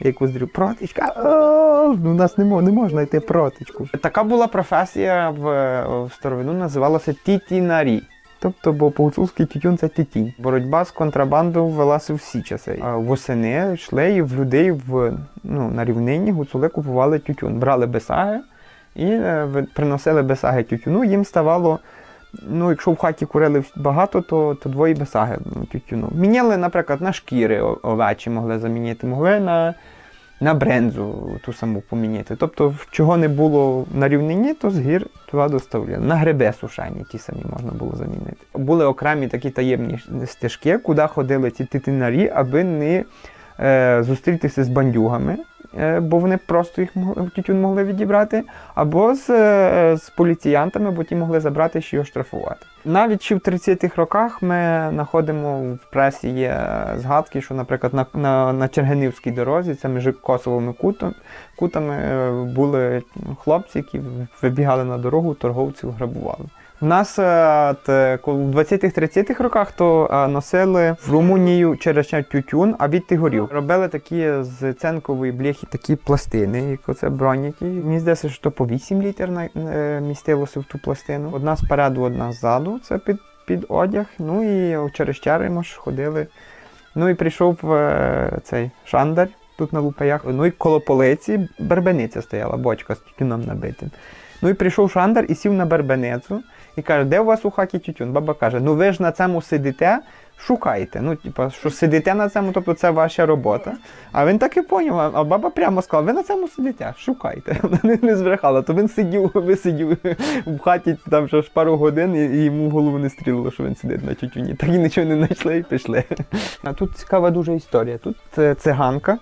Якусь дрю, протичка, ну, у нас не, мо- не можна йти протичку. Така була професія в, в старовину, називалася тітінарі. Тобто, бо по-гуцульськи тютюн це тітінь. Боротьба з контрабандою велася всі часи. А восени йшли і в людей в, ну, на рівнині гуцули купували тютюн. Брали бесаги і е, приносили бесаги тютюну. Їм ставало, ну, якщо в хаті курили багато, то, то двоє бесаги ну, тютюну. Міняли, наприклад, на шкіри овечі могли замінити, могли на, на брензу ту саму поміняти. Тобто, чого не було на рівнині, то з гір туди доставляли. На гриби сушені ті самі можна було замінити. Були окремі такі таємні стежки, куди ходили ці титинарі, аби не е, зустрітися з бандюгами. Е, Бо вони просто їх тютюн могли відібрати, або з, е, з поліціянтами, бо ті могли забрати ще його штрафувати. Навіть ще в 30-х роках ми знаходимо в пресі є е, згадки, що, наприклад, на, на, на Чергенівській дорозі, це між Косовими кутом, кутами були хлопці, які вибігали на дорогу, торговців грабували. У нас е, в 20-30-х роках то е, носили в Румунію через тютюн, а від горів. Робили такі з ценкової бляхи такі пластини, як оце броніки. Мені здається, що то по 8 літр е, містилося в ту пластину. Одна спереду, одна ззаду. Це під, під одяг. Ну і через Черемош ходили. Ну і прийшов е, цей шандар тут на лупаях. Ну і коло полиці бербениця стояла, бочка з тютюном набитим. Ну і прийшов шандар і сів на бербеницю і каже, де у вас у хаті тютюн? Баба каже, ну ви ж на цьому сидите, шукайте. Ну, типа, що сидите на цьому, тобто це ваша робота. А він так і поняв, а- баба прямо сказала, ви на цьому сидите, шукайте. (laughs) Вона не, не збрехала, то він сидів, (laughs) висидів в хаті там ще ж пару годин, і, і йому в голову не стрілило, що він сидить на тютюні. Так і нічого не знайшли і пішли. (laughs) А тут цікава дуже історія. Тут е, циганка.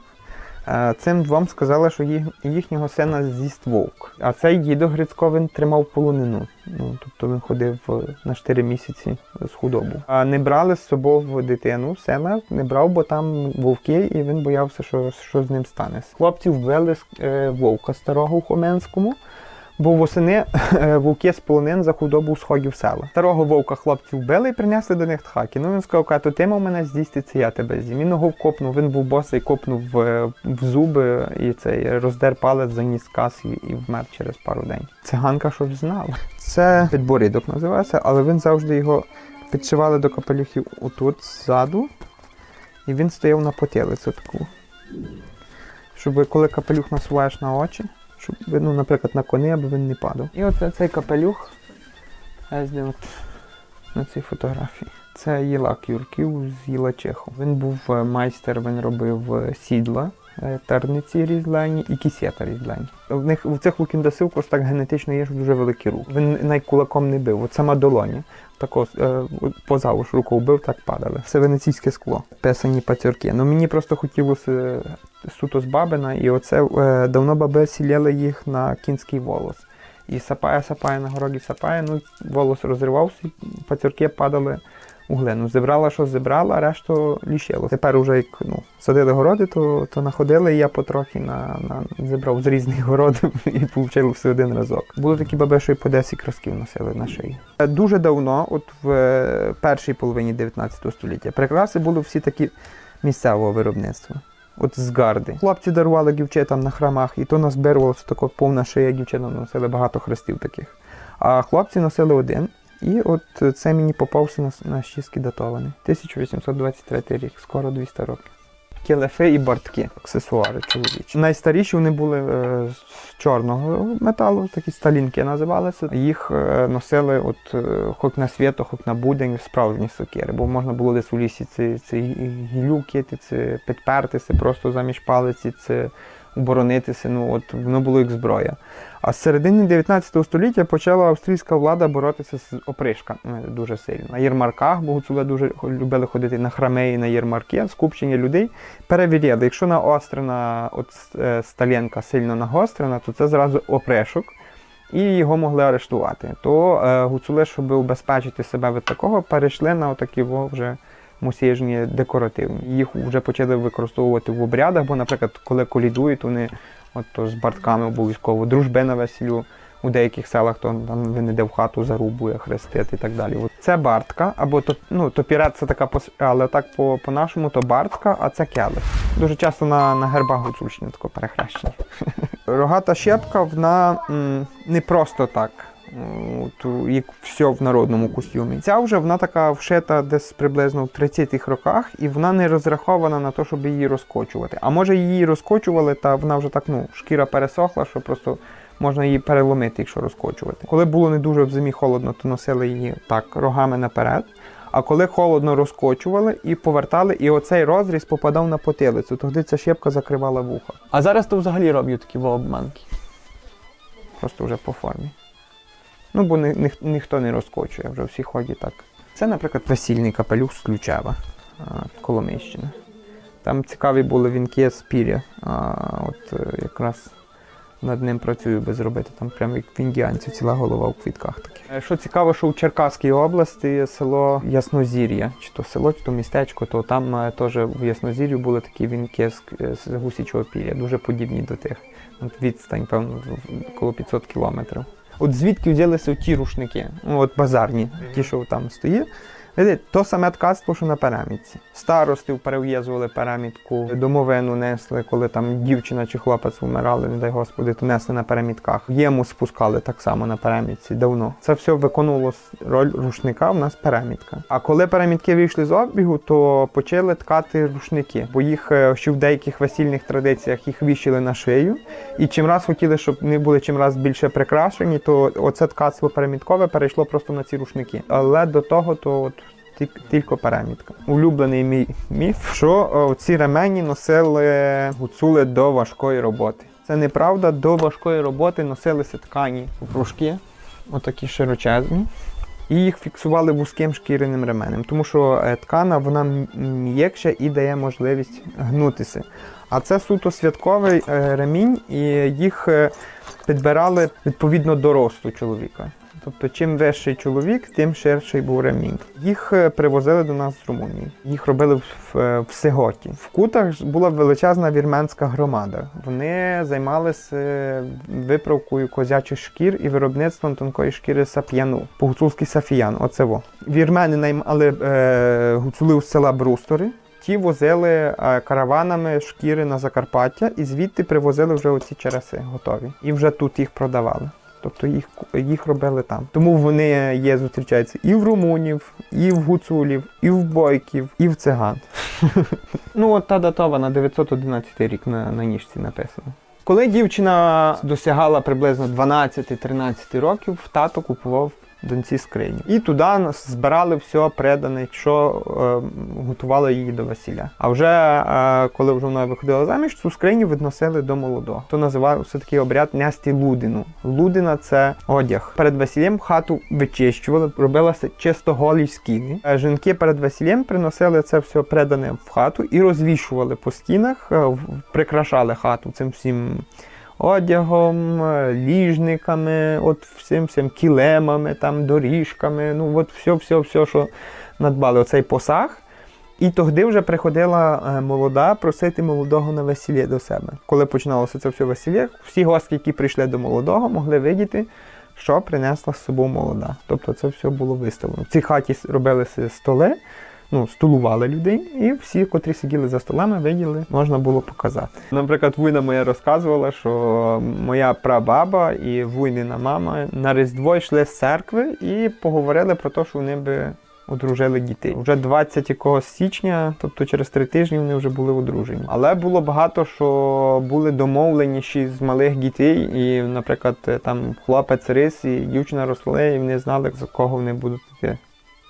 Цим двом сказали, що їхнього сина з'їсть вовк. А цей дідо Грицько він тримав полонину. Ну, тобто він ходив е, на 4 місяці з худобу. А не брали з собою дитину, сина не брав, бо там вовки, і він боявся, що, що з ним стане. Хлопці вбили е, вовка старого у Хоменському. Бо восени (laughs) е, вовки з полонин за худобу сходів села. Старого вовка хлопці вбили і принесли до них тхаки. Ну він сказав, каже, ти мав мене це я тебе з'їм. Він його вкопнув, він був босий, копнув в, в зуби і цей роздер палець, заніс кас і, і вмер через пару день. Циганка що ж знала. Це підборідок називається, але він завжди його підшивали до капелюхів отут ззаду, і він стояв на потилицю таку. Щоб коли капелюх насуваєш на очі, щоб, ну, наприклад, на кони, аби він не падав. І оце цей капелюх, от на цій фотографії. Це Єлак Юрків з Єлачехом. Він був е, майстер, він робив е, сідла, терниці різьбляні і кісета різьбляні. В них в цих лукіндасилкос так генетично є, дуже великий рук. Він навіть кулаком не бив. От сама долоня. Тако е, позавуш руку вбив, так падали. Це венеційське скло, писані пацюрки. Ну мені просто хотілося е, суто з бабина, і оце е, давно баби сіляли їх на кінський волос. І сапає, сапає на городі сапає, ну волос розривався, пацюрки падали у глину. Зібрала, що зібрала, а решту лишило. Тепер уже як ну, садили городи, то, то находили, і я потрохи на, на, зібрав з різних городів (laughs) і отримав все один разок. Були такі баби, що і по 10 красків носили на шиї. Е, Дуже давно, от в е, першій половині 19 століття, прикраси були всі такі місцевого виробництва. От з гарди. Хлопці дарували дівчатам на храмах, і то назбирувалося така повна шия, дівчатам носили багато хрестів таких. А хлопці носили один. І от це мені попався на, на щіски датований. 1823 рік, скоро 200 років. кілефи і бортки, аксесуари чоловічі. Найстаріші вони були е, з чорного металу, такі сталінки називалися. Їх е, носили от е, хоч на свято, хоч на будень справжні сокири, бо можна було десь у лісі ці, ці гілю кити, це підпертися просто заміж палиці, це оборонитися. Ну от воно було як зброя. А з середини 19 століття почала австрійська влада боротися з опришками дуже сильно. На ярмарках, бо гуцули дуже любили ходити на храми і на ярмарки, скупчення людей перевіряли. Якщо наострена от е, сталінка сильно нагострена, то це зразу опришок. І його могли арештувати. То е, гуцули, щоб убезпечити себе від такого, перейшли на отакі во вже мусіжні декоративні. Їх вже почали використовувати в обрядах, бо, наприклад, коли колідують, вони от, то з бартками обов'язково, дружби на весіллю. У деяких селах то там він іде в хату зарубує, хрестити і так далі. От Це бартка, або то, ну, топірет це така, пос- але так по- по-нашому то бартка, а це келих. Дуже часто на, на гербах Гуцульщини тако перехрещені. (laughs) Рогата щепка, вона м, не просто так. Як все в народному костюмі. Ця вже вона така вшита десь приблизно в 30-х роках, і вона не розрахована на те, щоб її розкочувати. А може її розкочували, та вона вже так, ну, шкіра пересохла, що просто можна її переломити, якщо розкочувати. Коли було не дуже в зимі холодно, то носили її так рогами наперед. А коли холодно розкочували і повертали, і оцей розріз попадав на потилицю, тоді ця щепка закривала вуха. А зараз то взагалі роблять такі обманки. Просто вже по формі. Ну, бо ні, ні, ніхто не розкочує, вже всі ходять так. Це, наприклад, весільний капелюх з Ключева, Коломийщина. Там цікаві були вінки з піря. От е, якраз над ним працюю би зробити. Там прямо як в індіанців, ціла голова у квітках таких. Е, Що цікаво, що у Черкаській області є село Яснозір'я, чи то село, чи то містечко, то там е, теж в Яснозір'ю були такі вінки з, з гусячого піря, дуже подібні до тих. От відстань, певно, коло 500 кілометрів. От звідки взялися ті рушники, ну, от базарні, ті, що там стоїть. То саме ткацтво, що на перемітці. Старостів перев'язували перемітку, домовину несли, коли там дівчина чи хлопець вмирали, не дай Господи, то несли на перемітках. Єму спускали так само на перемітці давно. Це все виконувало роль рушника, в нас перемітка. А коли перемітки вийшли з обігу, то почали ткати рушники, бо їх е, ще в деяких весільних традиціях їх вішали на шию. І чим раз хотіли, щоб вони були чим раз більше прикрашені, то оце ткацтво переміткове перейшло просто на ці рушники. Але до того, то тільки- перемітка. Улюблений мій міф, що ці ремені носили гуцули до важкої роботи. Це неправда, до важкої роботи носилися ткані кружки, отакі широчезні. І їх фіксували вузьким шкіряним ременем, тому що е, ткана вона м'якша і дає можливість гнутися. А це суто святковий е, ремінь, і їх е, підбирали відповідно до росту чоловіка. Тобто, чим вищий чоловік, тим ширший був ремінь. Їх е, привозили до нас з Румунії. Їх робили в, е, в Сеготі. В кутах була величезна вірменська громада. Вони займалися е, виправкою козячих шкір і виробництвом тонкої шкіри сап'яну. По-гуцульськи сафіян. Оце во. Вірмени наймали е, гуцулів з села Брустори. Ті возили е, караванами шкіри на Закарпаття і звідти привозили вже оці череси готові. І вже тут їх продавали. Тобто їх, їх робили там. Тому вони є, зустрічаються і в румунів, і в гуцулів, і в бойків, і в циган. (laughs) ну, от та датова на 911 рік на, на ніжці написано. Коли дівчина досягала приблизно 12-13 років, тато купував доньці скриню. І туди збирали все придане, що е, готували її до весілля. А вже е, коли вже вона виходила заміж, цю скриню відносили до молодого. То називався такий обряд нести лудину. Лудина це одяг. Перед весіллям хату вичищували, робилася чисто голі скіни. Е, Жінки перед весіллям приносили це все придане в хату і розвішували по стінах, е, прикрашали хату цим всім одягом, е, ліжниками, от всім всім кілемами, там, доріжками, ну от все, все, все, що надбали, оцей посаг. І тоді вже приходила е, молода просити молодого на весілля до себе. Коли починалося це все весілля, всі гості, які прийшли до молодого, могли видіти, що принесла з собою молода. Тобто це все було виставлено. В цій хаті робилися столи, ну, стулували людей, і всі, котрі сиділи за столами, виділи, можна було показати. Наприклад, вуйна моя розказувала, що моя прабаба і вуйнина мама на Різдво йшли з церкви і поговорили про те, що вони би одружили дітей. Вже 20 якогось січня, тобто через три тижні вони вже були одружені. Але було багато, що були домовленіші з малих дітей, і, наприклад, там хлопець рис і дівчина росли, і вони знали, за кого вони будуть йти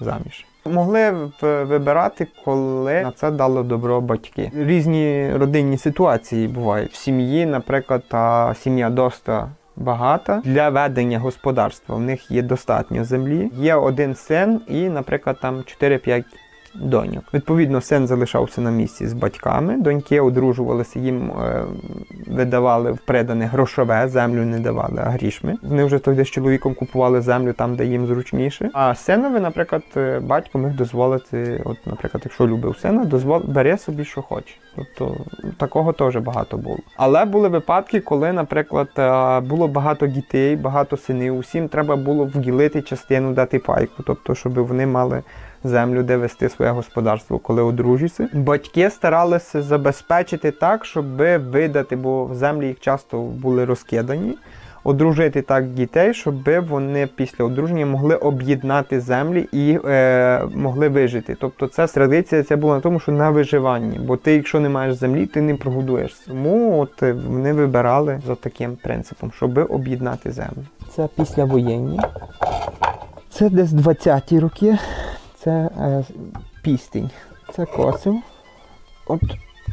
заміж. Могли вибирати, коли на це дало добро батьки. Різні родинні ситуації бувають. В сім'ї, наприклад, та сім'я доста багата для ведення господарства. В них є достатньо землі. Є один син і, наприклад, там 4-5 доньок. Відповідно, син залишався на місці з батьками, доньки одружувалися, їм е, видавали в придане грошове, землю не давали, а грішми. Вони вже тоді з чоловіком купували землю там, де їм зручніше. А синові, наприклад, е, батько міг дозволити, от, наприклад, якщо любив сина, дозвол бери собі, що хоче. Тобто такого теж багато було. Але були випадки, коли, наприклад, е, було багато дітей, багато синів. Усім треба було вділити частину, дати пайку, тобто, щоб вони мали землю, де вести своє господарство, коли одружуються. Батьки старалися забезпечити так, щоб видати, бо землі їх часто були розкидані. Одружити так дітей, щоб вони після одруження могли об'єднати землі і е, могли вижити. Тобто це традиція це була на тому, що на виживанні. Бо ти, якщо не маєш землі, ти не прогодуєшся. Тому от е, вони вибирали за таким принципом, щоб об'єднати землю. Це післявоєнні. Це десь 20-ті роки. Це е, пістень. Це косив. От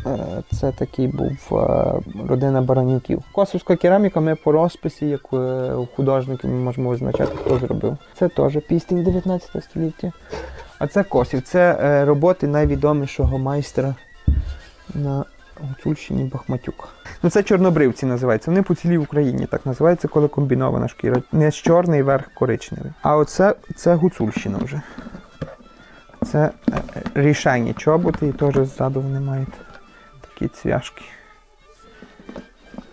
е, це такий був е, родина баранюків. Косівська кераміка ми по розписі, як е, у художників, ми можемо визначати, хто зробив. Це теж пістень 19 століття. А це косів. Це е, роботи найвідомішого майстра на Гуцульщині Бахматюк. Ну це чорнобривці називаються. Вони по цілій Україні так називаються, коли комбінована шкіра. Не з чорний верх коричневий. А оце це Гуцульщина вже. Це е, рішення чоботи і теж ззаду вони мають такі цвяшки.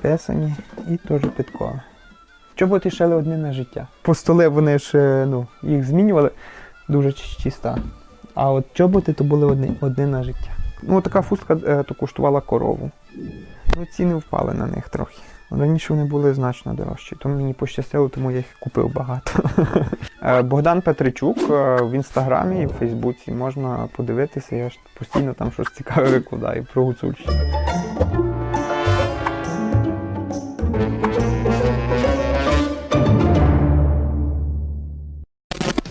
Писані і теж підкови. Чоботи шили одне на життя. По столи вони ж ну, їх змінювали дуже чиста. А от чоботи то були одне, одне на життя. Ну, така фустка е, то коштувала корову. Ну, ціни впали на них трохи. Раніше вони були значно дорожчі, тому мені пощастило, тому я їх купив багато. (laughs) Е, Богдан Петричук е, в інстаграмі і в Фейсбуці можна подивитися, я ж постійно там щось цікаве викладаю про Гуцульщину.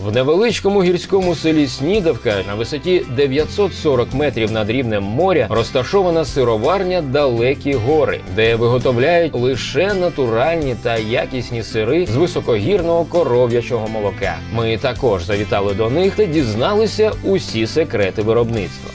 В невеличкому гірському селі Снідавка на висоті 940 метрів над рівнем моря розташована сироварня Далекі гори, де виготовляють лише натуральні та якісні сири з високогірного коров'ячого молока. Ми також завітали до них та дізналися усі секрети виробництва.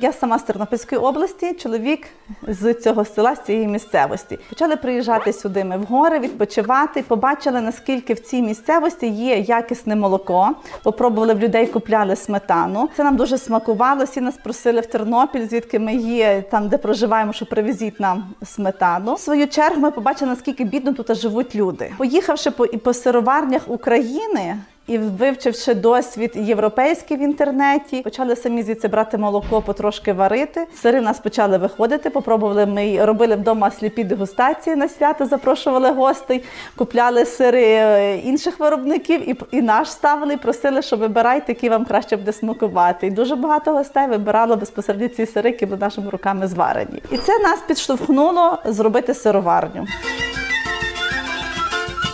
Я сама з Тернопільської області, чоловік з цього села, з цієї місцевості. Почали приїжджати сюди ми в гори, відпочивати. Побачили, наскільки в цій місцевості є якісне молоко. Попробували в людей, купляли сметану. Це нам дуже смакувало. Всі нас просили в Тернопіль, звідки ми є, там де проживаємо, що привезіть нам сметану. В свою чергу ми побачили, наскільки бідно тут живуть люди. Поїхавши по, по сироварнях України. І вивчивши досвід європейський в інтернеті, почали самі звідси брати молоко, потрошки варити. Сири в нас почали виходити. Попробували ми робили вдома сліпі дегустації на свято, запрошували гостей, купляли сири е, інших виробників і, і наш ставили, і просили, що вибирайте, які вам краще буде смакувати. І дуже багато гостей вибирало безпосередньо ці сири, які були нашими руками зварені. І це нас підштовхнуло зробити сироварню.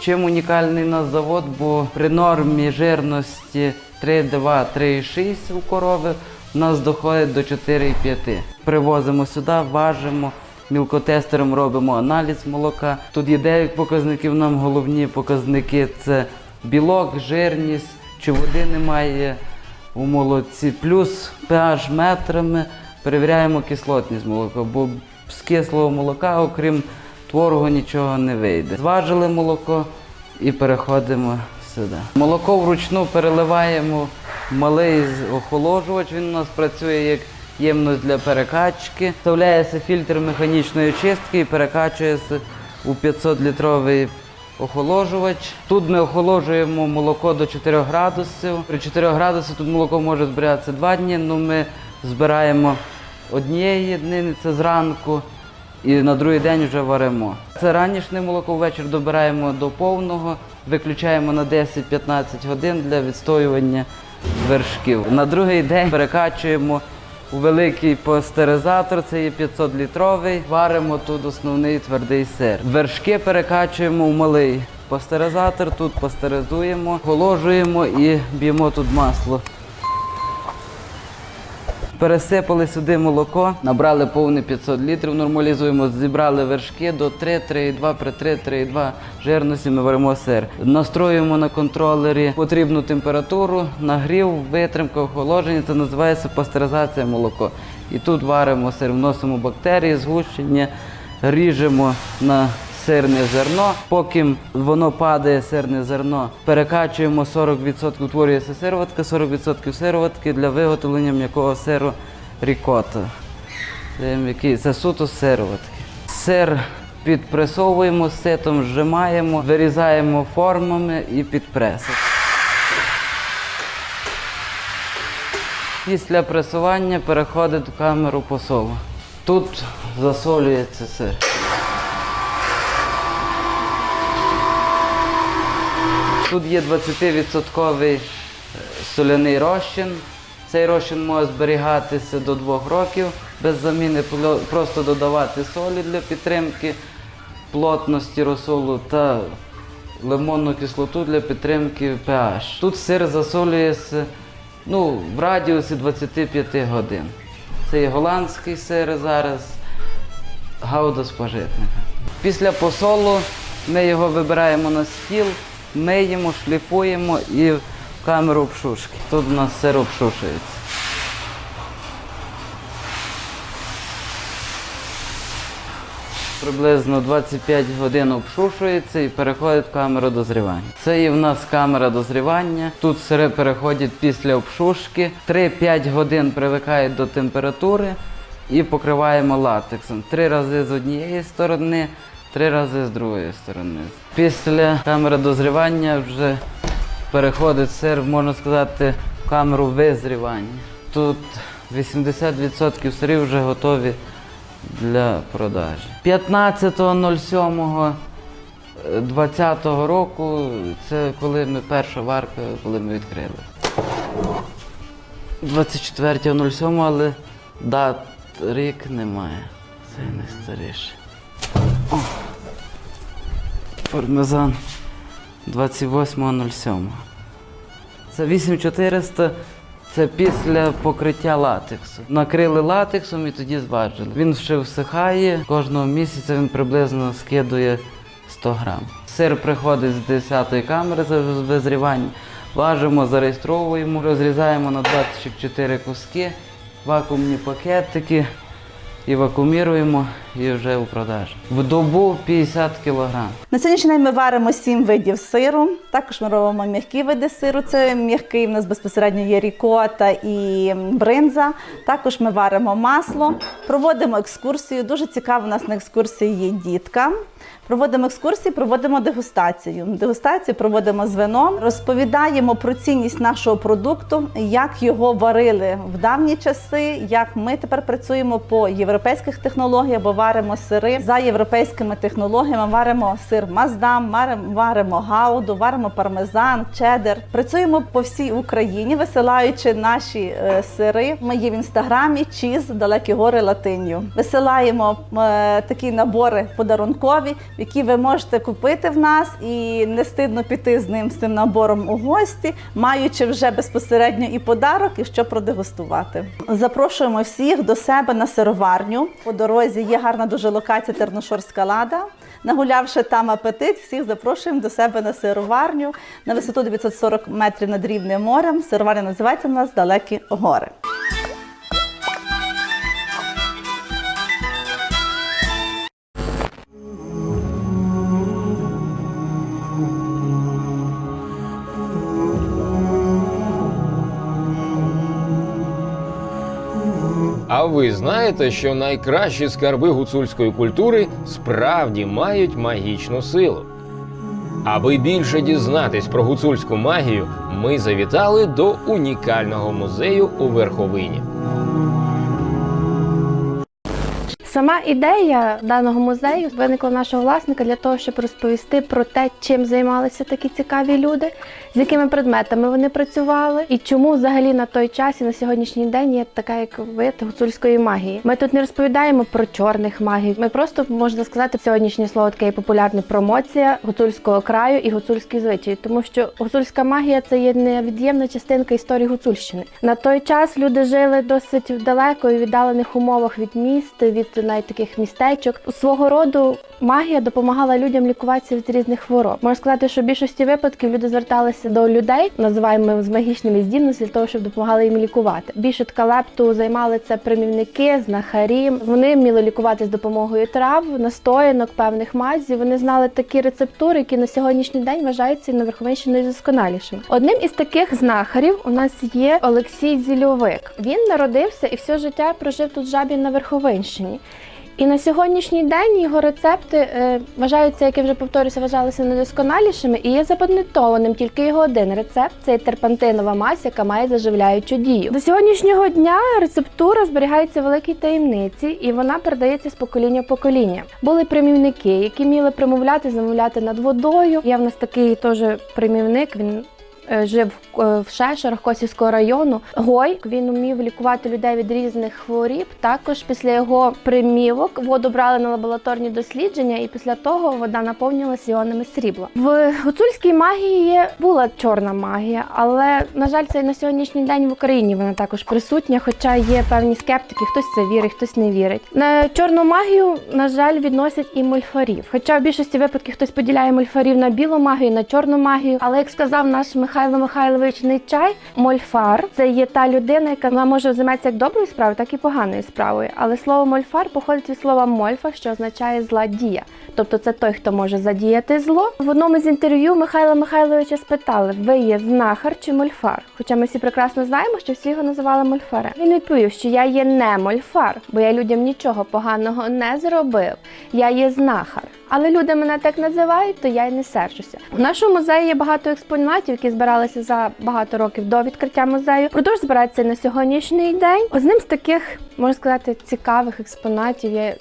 Чим унікальний наш завод, бо при нормі жирності 3,2, 3,6 у корови у нас доходить до 4,5. Привозимо сюди, важимо, мілкотестером робимо аналіз молока. Тут є 9 показників, нам головні показники це білок, жирність, чи води немає у молоці, плюс pH метрами перевіряємо кислотність молока, бо з кислого молока, окрім творогу, нічого не вийде. Зважили молоко і переходимо сюди. Молоко вручну переливаємо малий охолоджувач. Він у нас працює як ємність для перекачки. Вставляється фільтр механічної очистки і перекачується у 500-літровий охолоджувач. Тут ми охолоджуємо молоко до 4 градусів. При 4 градусах тут молоко може зберігатися 2 дні, але ми збираємо однієї єдини, це зранку, і на другий день вже варимо. Це ранішнє молоко ввечері добираємо до повного, виключаємо на 10-15 годин для відстоювання вершків. На другий день перекачуємо у великий пастеризатор, це є 500 літровий. Варимо тут основний твердий сир. Вершки перекачуємо в малий пастеризатор, тут пастеризуємо, охолоджуємо і б'ємо тут масло. Пересипали сюди молоко, набрали повне 500 літрів, нормалізуємо, зібрали вершки до 3, 3,2, при 3, 3,2 жирності ми варимо сир. Настроюємо на контролері потрібну температуру, нагрів, витримка, охолодження. Це називається пастеризація молоко. І тут варимо сир, вносимо бактерії, згущення, ріжемо на сирне зерно. Поки воно падає, сирне зерно, перекачуємо 40%, утворюється сироватка, 40% сироватки для виготовлення м'якого сиру рікота. Це суто сироватки. Сир підпресовуємо, ситом зжимаємо, вирізаємо формами і під пресом. Після пресування переходить в камеру посолу. Тут засолюється сир. Тут є 20% соляний розчин. Цей розчин може зберігатися до 2 років без заміни, просто додавати солі для підтримки плотності розсолу та лимонну кислоту для підтримки pH. Тут сир засолюється ну, в радіусі 25 годин. Це є голландський сир зараз, гауда з пожитника. Після посолу ми його вибираємо на стіл, миємо, шліфуємо і в камеру обшушки. Тут у нас сир обшушується. Приблизно 25 годин обшушується і переходить в камеру дозрівання. Це є в нас камера дозрівання. Тут сири переходять після обшушки. 3-5 годин привикають до температури і покриваємо латексом. Три рази з однієї сторони, три рази з другої сторони. Після камери дозрівання вже переходить сир, можна сказати, в камеру визрівання. Тут 80% сирів вже готові для продажі. 15.07.20 року це коли ми перша варка, коли ми відкрили. 24.07, але дат рік немає. Це найстаріше. Пармезан 28.07. Це 8400. Це після покриття латексу. Накрили латексом і тоді зважили. Він ще всихає. Кожного місяця він приблизно скидує 100 грам. Сир приходить з 10-ї камери за визрівання. Важимо, зареєстровуємо, розрізаємо на 24 куски, вакуумні пакетики і і вже у продажу. В добу 50 кілограм. На сьогоднішній день ми варимо сім видів сиру. Також ми робимо м'які види сиру. Це м'який, в нас безпосередньо є рікота і бринза. Також ми варимо масло, проводимо екскурсію. Дуже цікаво у нас на екскурсії є дітка. Проводимо екскурсії, проводимо дегустацію. Дегустацію проводимо з вином, розповідаємо про цінність нашого продукту, як його варили в давні часи, як ми тепер працюємо по європейських технологіях, бо варимо сири за європейськими технологіями. Варимо сир маздам, варимо, гауду, варимо пармезан, чедер. Працюємо по всій Україні, висилаючи наші е, сири. Ми є в інстаграмі чіз далекі гори латинью. Висилаємо е, такі набори подарункові, які ви можете купити в нас і не стидно піти з ним з цим набором у гості, маючи вже безпосередньо і подарок, і що продегустувати. Запрошуємо всіх до себе на сироварню. По дорозі є гарна дуже локація Терношорська лада. Нагулявши там апетит, всіх запрошуємо до себе на сироварню на висоту 940 метрів над рівнем морем. Сироварня називається у нас Далекі гори. Ви знаєте, що найкращі скарби гуцульської культури справді мають магічну силу? Аби більше дізнатись про гуцульську магію, ми завітали до унікального музею у Верховині. Сама ідея даного музею виникла нашого власника для того, щоб розповісти про те, чим займалися такі цікаві люди, з якими предметами вони працювали, і чому взагалі на той час і на сьогоднішній день є така, як вид гуцульської магії. Ми тут не розповідаємо про чорних магів. Ми просто можна сказати, сьогоднішнє слово таке популярне промоція гуцульського краю і гуцульські звичаї, тому що гуцульська магія це є невід'ємна частинка історії Гуцульщини. На той час люди жили досить далеко і віддалених умовах від міст, від навіть таких містечок. Свого роду магія допомагала людям лікуватися від різних хвороб. Можна сказати, що в більшості випадків люди зверталися до людей, називаємо з магічними здібностями, для того, щоб допомагали їм лікувати. Більше ткалепту займали це примівники, знахарі. Вони вміли лікувати з допомогою трав, настоянок, певних мазів. Вони знали такі рецептури, які на сьогоднішній день вважаються на Верховинщині найдосконалішими. Одним із таких знахарів у нас є Олексій Зільовик. Він народився і все життя прожив тут жабі на Верховинщині. І на сьогоднішній день його рецепти е, вважаються, як я вже повторюся, вважалися недосконалішими і є запатентованим тільки його один рецепт це терпантинова мазь, яка має заживляючу дію. До сьогоднішнього дня рецептура зберігається в великій таємниці, і вона передається з покоління в покоління. Були примівники, які вміли примовляти, замовляти над водою. Є в нас такий теж примівник. Він жив е, в Шешерах Косівського району. Гой він умів лікувати людей від різних хворіб. Також після його примівок воду брали на лабораторні дослідження, і після того вода наповнювалася іонами срібла. В гуцульській магії була чорна магія, але на жаль, це на сьогоднішній день в Україні вона також присутня. Хоча є певні скептики, хтось це вірить, хтось не вірить. На чорну магію, на жаль, відносять і мольфарів. Хоча в більшості випадків хтось поділяє мольфарів на білу магію, на чорну магію. Але як сказав наш Михайло Михайлович Нечай, мольфар це є та людина, яка вона може займатися як доброю справою, так і поганою справою. Але слово мольфар походить від слова мольфа, що означає зла дія. Тобто це той, хто може задіяти зло. В одному з інтерв'ю Михайла Михайловича спитали: ви є знахар чи мольфар? Хоча ми всі прекрасно знаємо, що всі його називали мольфарем. Він відповів, що я є не мольфар, бо я людям нічого поганого не зробив. Я є знахар. Але люди мене так називають, то я й не сержуся. У нашому музеї є багато експонатів, які збиралися за багато років до відкриття музею. Продовж збирається на сьогоднішній день. Одним з таких, можна сказати, цікавих експонатів є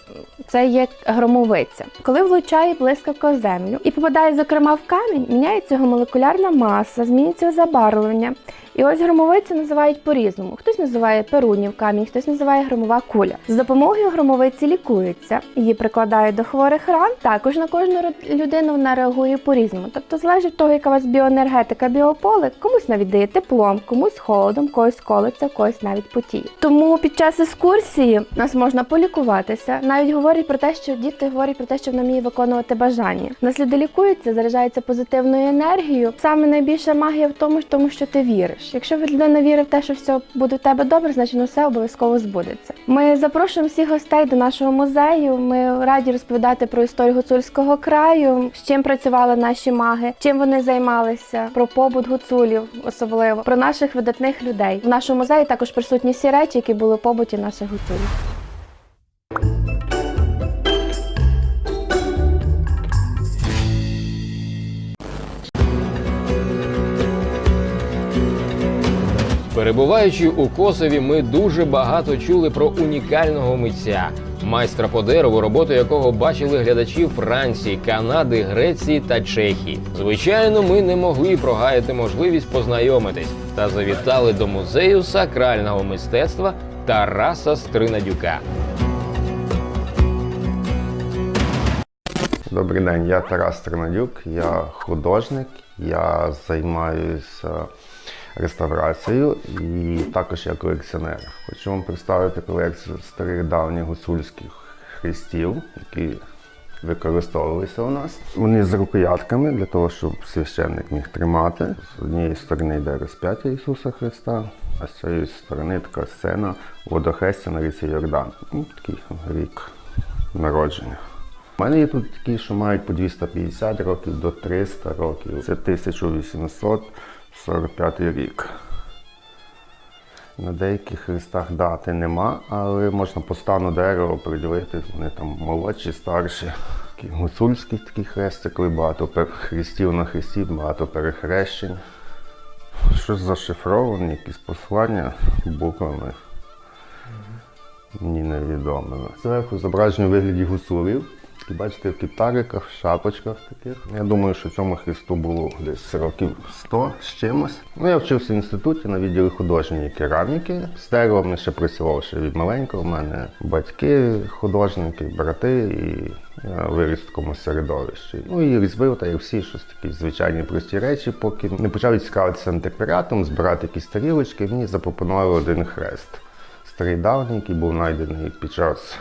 це є громовиця. Коли влучає блискавка в землю і попадає, зокрема, в камінь, міняється його молекулярна маса, змінюється забарвлення. І ось громовицю називають по-різному. Хтось називає перунів камінь, хтось називає громова куля. З допомогою громовиці лікуються, її прикладають до хворих ран. Також на кожну людину вона реагує по-різному. Тобто залежить від того, яка у вас біоенергетика, біополе, комусь навіть дає теплом, комусь холодом, когось колиться, когось навіть потіє. Тому під час екскурсії нас можна полікуватися. Навіть говорять про те, що діти говорять про те, що вона вміє виконувати бажання. Нас люди лікуються, заряджаються позитивною енергією. Саме найбільша магія в тому, тому, що ти віриш. Якщо людина вірить в те, що все буде в тебе добре, значить ну, все обов'язково збудеться. Ми запрошуємо всіх гостей до нашого музею. Ми раді розповідати про історію гуцульського краю, з чим працювали наші маги, чим вони займалися, про побут гуцулів, особливо про наших видатних людей. В нашому музеї також присутні всі речі, які були в побуті наших гуцулів. Перебуваючи у Косові, ми дуже багато чули про унікального митця, майстра по дереву, роботу якого бачили глядачі Франції, Канади, Греції та Чехії. Звичайно, ми не могли прогаяти можливість познайомитись та завітали до музею сакрального мистецтва Тараса Стринадюка. Добрий день, я Тарас Тернадюк, я художник, я займаюся реставрацією і також я колекціонер. Хочу вам представити колекцію старих давніх гуцульських хрестів, які використовувалися у нас. Вони з рукоятками для того, щоб священник міг тримати. З однієї сторони йде розп'яття Ісуса Христа, а з цієї сторони така сцена водохрестя на ріці Йордан. Ну, такий рік народження. У мене є тут такі, що мають по 250 років до 300 років. Це 1845 рік. На деяких хрестах дати нема, але можна по стану дерева приділити, вони там молодші, старші. Такі гуцульський такий хрест, багато хрестів на хресті, багато перехрещень. Щось зашифроване, якісь послання буквами. мені невідоме. Зверху зображені вигляді гусулів. Бачите, в кіптариках, в шапочках таких. Я думаю, що цьому хресту було десь років 100 з чимось. Ну, я вчився в інституті на відділі художньої кераміки. Деревом я ще працював ще від маленького. У мене батьки художники, брати, і я виріс в такому середовищі. Ну і різьбив, та як всі, щось такі звичайні прості речі, поки не почав цікавитися антикваріатом, збирати якісь тарілочки. Мені запропонували один хрест. Старий давній, який був знайдений під час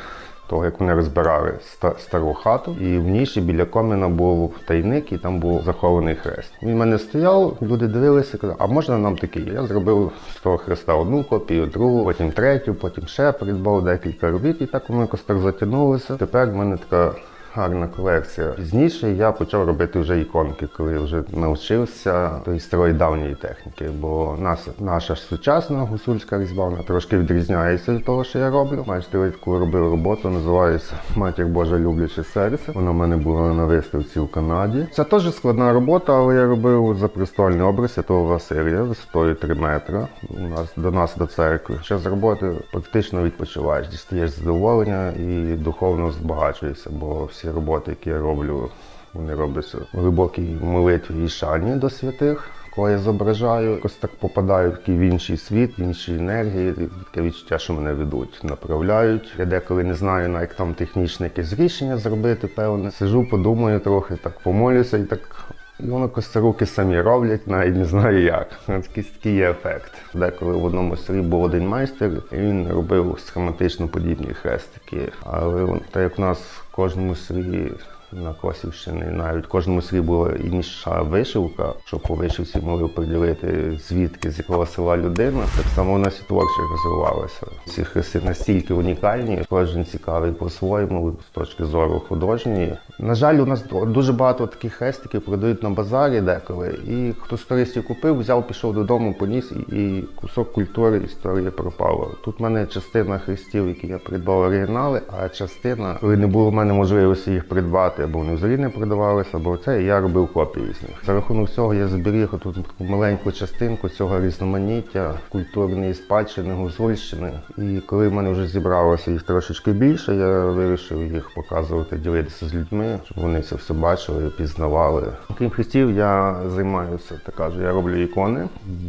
того, як вони розбирали стару хату, і в ніші біля коміна був тайник, і там був захований хрест. Він в мене стояв, люди дивилися, казали, а можна нам такий? Я зробив з того хреста одну копію, другу, потім третю, потім ще придбав декілька робіт, і так воно якось так затягнулося. Тепер в мене така. Гарна колекція. Пізніше я почав робити вже іконки, коли вже навчився тої старої давньої техніки. Бо нас, наша сучасна гусульська різьба вона трошки відрізняється від того, що я роблю. Бачите, я таку робив роботу, називається Матір Божа любляче серце. Вона в мене була на виставці в Канаді. Це теж складна робота, але я робив за престольний образ Святого Василія висотою 3 метри. У нас до нас до церкви. Ще з роботи практично відпочиваєш, дістаєш задоволення і духовно збагачуєшся, бо роботи, які я роблю, вони робляться в глибокій молитві і шані до святих. Кого я зображаю, якось так попадаю такий в інший світ, в інші енергії. Таке відчуття, що мене ведуть, направляють. Я деколи не знаю, на як там технічне якесь рішення зробити, певне. Сижу, подумаю трохи, так помолюся і так. І воно якось руки самі роблять, навіть не знаю як. (laughs) Такий, такий є ефект. Деколи в одному селі був один майстер, і він робив схематично подібні хрестики. Але так як в нас кожному селі на Косівщині, навіть в кожному селі була інша вишивка, щоб по вишивці могли приділити звідки, з якого села людина. Так само у нас і творче розвивалося. Ці хрести настільки унікальні, кожен цікавий по-своєму з точки зору художньої. На жаль, у нас дуже багато таких хрестиків продають на базарі деколи. І хто з туристів купив, взяв, пішов додому, поніс, і кусок культури історії пропало. Тут в мене частина хрестів, які я придбав оригінали, а частина, коли не було в мене можливості їх придбати, або вони взагалі не продавалися, або це, і я робив копії з них. За рахунок цього я зберіг тут таку маленьку частинку цього різноманіття культурної спадщини Гуцульщини. І коли в мене вже зібралося їх трошечки більше, я вирішив їх показувати, ділитися з людьми, щоб вони це все бачили, пізнавали. Крім хрестів, я займаюся, так кажу, я роблю ікони,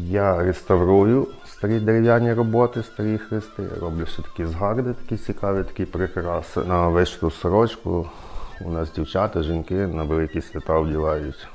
я реставрую старі дерев'яні роботи, старі хрести. Я роблю ще такі згарди, такі цікаві, такі прикраси на вишиту сорочку. У нас дівчата, жінки на великі свята вдівають.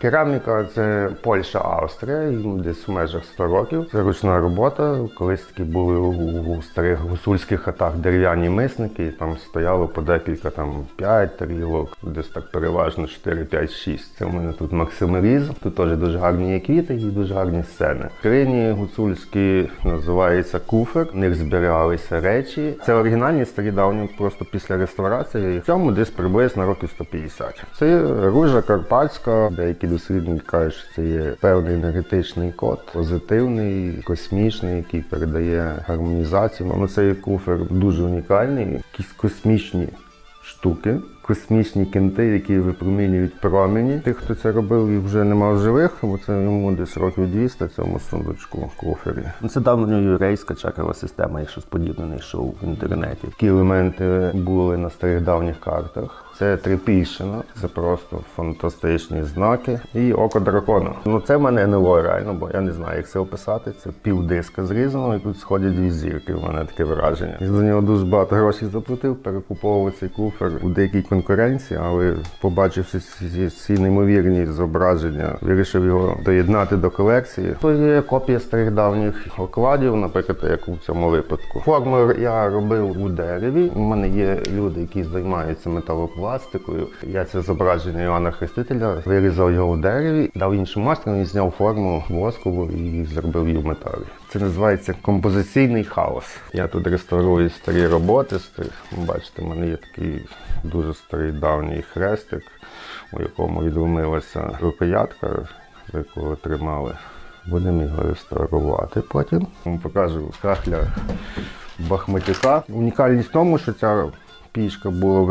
Кераміка це Польща, Австрія, десь в межах 100 років. Це ручна робота. Колись такі були у, у старих гусульських хатах дерев'яні мисники, і там стояло по декілька там 5 тарілок, десь так переважно 4, 5, 6. Це в мене тут максималізм. Тут теж дуже гарні є квіти і дуже гарні сцени. Крині гуцульські називається куфер. В них зберігалися речі. Це оригінальні старі давні, просто після реставрації. В цьому десь приблизно років 150. Це ружа карпатська, деякі дослідники кажуть, що це є певний енергетичний код, позитивний, космічний, який передає гармонізацію. Ну, цей куфер дуже унікальний, якісь космічні штуки. Космічні кенти, які випромінюють промені. Тих, хто це робив, їх вже нема в живих, бо це йому десь років 200 цьому сундучку кофері. Це давньоюрейська чакрова система, якщо подібне знайшов в інтернеті. Такі елементи були на старих давніх картах. Це Трипільщина, це просто фантастичні знаки. І око дракона. Ну це в мене НЛО реально, бо я не знаю, як це описати. Це півдиска зрізано, і тут сходять дві зірки. У мене таке враження. Я за нього дуже багато грошей заплатив, перекуповував цей куфер у деякій конкуренції, але побачивши ці неймовірні зображення, вирішив його доєднати до колекції. То є копія старих давніх окладів, наприклад, як у цьому випадку. Форму я робив у дереві. У мене є люди, які займаються металопластикою. Я це зображення Івана Хрестителя вирізав його у дереві, дав іншому майстру, він зняв форму воскову і зробив її в металі. Це називається композиційний хаос. Я тут реставрую старі роботи. Бачите, в мене є такий дуже старий давній хрестик, у якому відломилася рукоятка, яку тримали. Будемо його реставрувати потім. Вам покажу кахля Бахматюка. Унікальність в тому, що ця пічка була в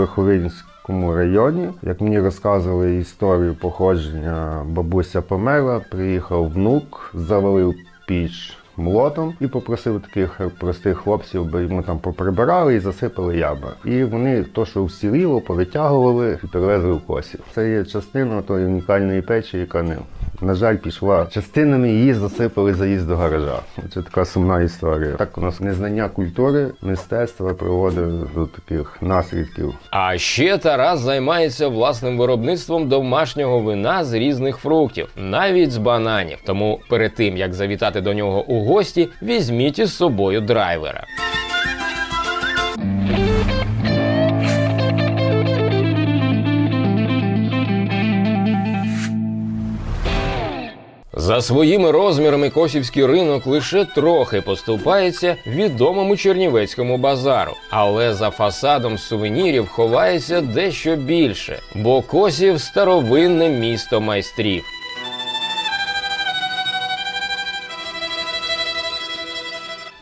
Верховинському районі. Як мені розказували історію походження, бабуся померла, приїхав внук, завалив піч молотом і попросив таких простих хлопців, би йому там поприбирали і засипали ями. І вони то, що всіліло, повитягували і перевезли в косів. Це є частина тої унікальної печі, яка не на жаль, пішла частинами, її засипали заїзд до гаража. Це така сумна історія. Так у нас незнання культури, мистецтва приводить до таких наслідків. А ще Тарас займається власним виробництвом домашнього вина з різних фруктів, навіть з бананів. Тому перед тим як завітати до нього у гості, візьміть із собою драйвера. За своїми розмірами косівський ринок лише трохи поступається відомому чернівецькому базару, але за фасадом сувенірів ховається дещо більше, бо косів старовинне місто майстрів.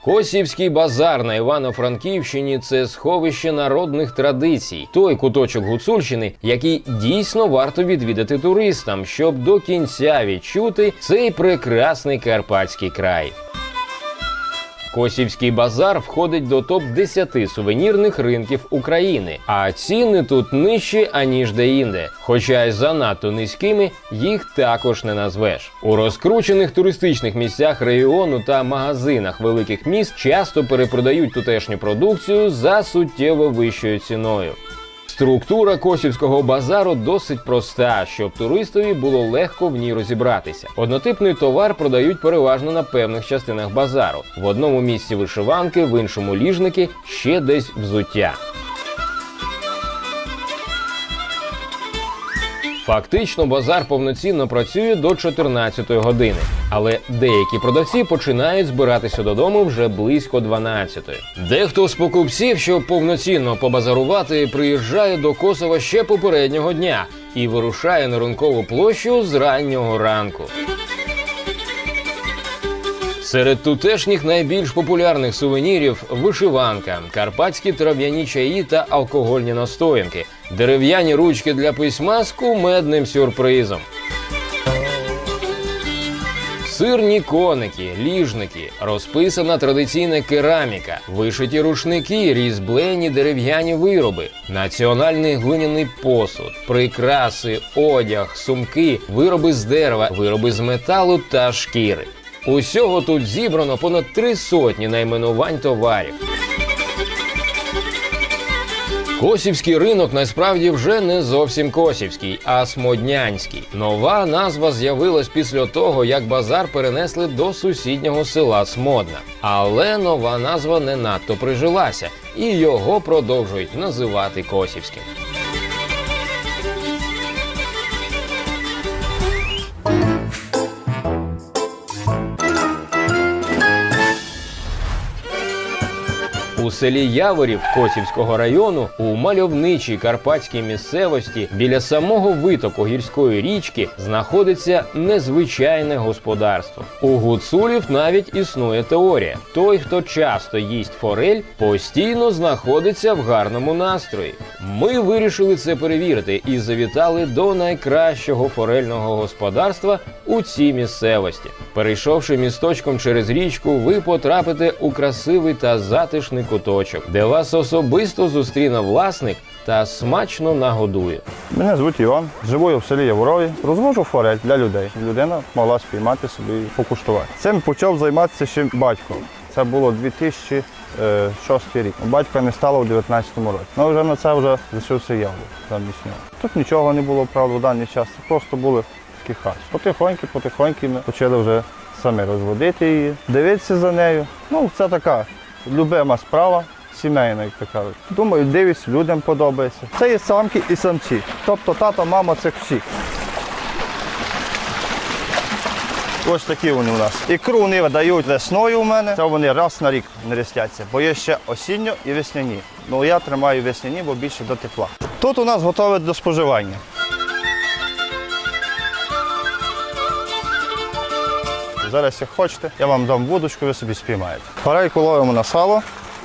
Косівський базар на Івано-Франківщині це сховище народних традицій, той куточок Гуцульщини, який дійсно варто відвідати туристам, щоб до кінця відчути цей прекрасний карпатський край. Косівський базар входить до топ 10 сувенірних ринків України, а ціни тут нижчі аніж деінде. Хоча й занадто низькими їх також не назвеш. У розкручених туристичних місцях регіону та магазинах великих міст часто перепродають тутешню продукцію за суттєво вищою ціною. Структура косівського базару досить проста, щоб туристові було легко в ній розібратися. Однотипний товар продають переважно на певних частинах базару. В одному місці вишиванки, в іншому ліжники, ще десь взуття. Фактично, базар повноцінно працює до 14 години, але деякі продавці починають збиратися додому вже близько 12. Дехто з покупців, щоб повноцінно побазарувати, приїжджає до Косова ще попереднього дня і вирушає на ринкову площу з раннього ранку. Серед тутешніх найбільш популярних сувенірів вишиванка, карпатські трав'яні чаї та алкогольні настоянки, дерев'яні ручки для письма з кумедним сюрпризом. Сирні коники, ліжники, розписана традиційна кераміка, вишиті рушники, різьблені дерев'яні вироби, національний глиняний посуд, прикраси, одяг, сумки, вироби з дерева, вироби з металу та шкіри. Усього тут зібрано понад три сотні найменувань товарів. Косівський ринок насправді вже не зовсім косівський, а смоднянський. Нова назва з'явилась після того, як базар перенесли до сусіднього села Смодна. Але нова назва не надто прижилася, і його продовжують називати Косівським. У селі Яворів Косівського району у мальовничій карпатській місцевості біля самого витоку гірської річки знаходиться незвичайне господарство. У гуцулів навіть існує теорія: той, хто часто їсть форель, постійно знаходиться в гарному настрої. Ми вирішили це перевірити і завітали до найкращого форельного господарства у цій місцевості. Перейшовши місточком через річку, ви потрапите у красивий та затишний куточок, де вас особисто зустріне власник та смачно нагодує. Мене звуть Іван, живу в селі Яворові, розвожу форель для людей. Людина могла спіймати собі і покуштувати. Цим почав займатися ще батько. Це було 2006 рік. Батька не стало у 2019 році. Ну вже на це вже лишився я замість нього. Тут нічого не було, правда, в даний час. Це просто були такі хаті. Потихоньки, потихоньки ми почали вже самі розводити її, дивитися за нею. Ну, це така любима справа. Сімейна, як то кажуть. Думаю, дивись, людям подобається. Це є самки і самці. Тобто тата, мама цих всіх. Ось такі вони у нас. Ікру вони видають весною у мене. Це вони раз на рік не рістяться, бо є ще осінньо і весняні. Ну я тримаю весняні, бо більше до тепла. Тут у нас готове до споживання. Зараз, як хочете, я вам дам водочку, ви собі спіймаєте. Парайку ловимо на сало,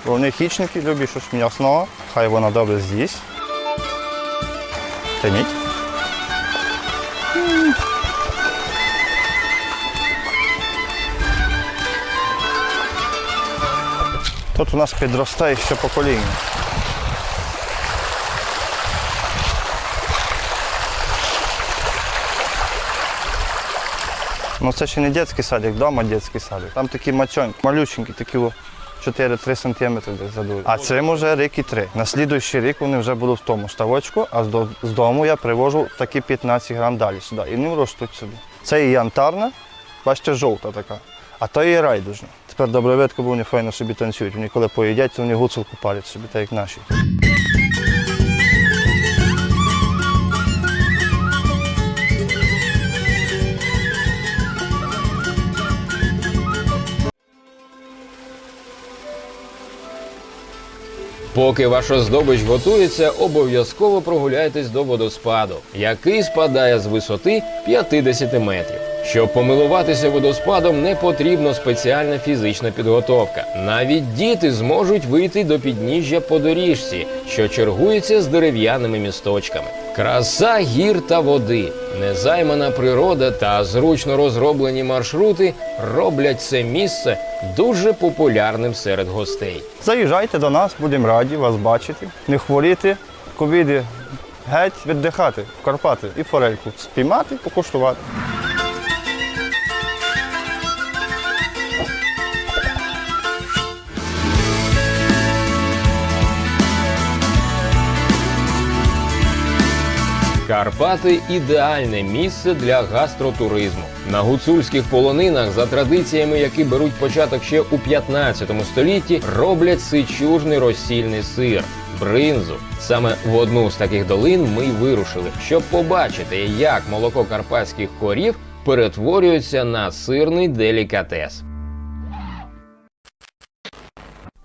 бо в них хічники, люблять щось м'ясного. Хай вона добре з'їсть. Тяніть. Тут у нас підростає все покоління. Ну це ще не дитячий садик, вдома дитячий садик. Там такі мачоньки, малюченькі, такі 4-3 см десь задують. А цим уже рік і три. На слідуючий рік вони вже будуть в тому ставочку, а з дому я привожу такі 15 грам далі сюди. І вони ростуть собі. Це і янтарна, бачите, жовта така. А то і райдужна. Тепер добре бо вони файно собі танцюють. Вони коли поїдять, то вони гуцулку парять собі, так як наші. Поки ваша здобич готується, обов'язково прогуляйтесь до водоспаду, який спадає з висоти 50 метрів. Щоб помилуватися водоспадом, не потрібна спеціальна фізична підготовка. Навіть діти зможуть вийти до підніжжя по доріжці, що чергується з дерев'яними місточками. Краса гір та води, незаймана природа та зручно розроблені маршрути роблять це місце дуже популярним серед гостей. Заїжджайте до нас, будемо раді вас бачити. Не хворіти, ковіди геть віддихати в Карпати і форельку спіймати, покуштувати. Карпати ідеальне місце для гастротуризму. На гуцульських полонинах, за традиціями, які беруть початок ще у 15 столітті, роблять сичужний розсільний сир. Бринзу саме в одну з таких долин ми й вирушили, щоб побачити, як молоко карпатських корів перетворюється на сирний делікатес.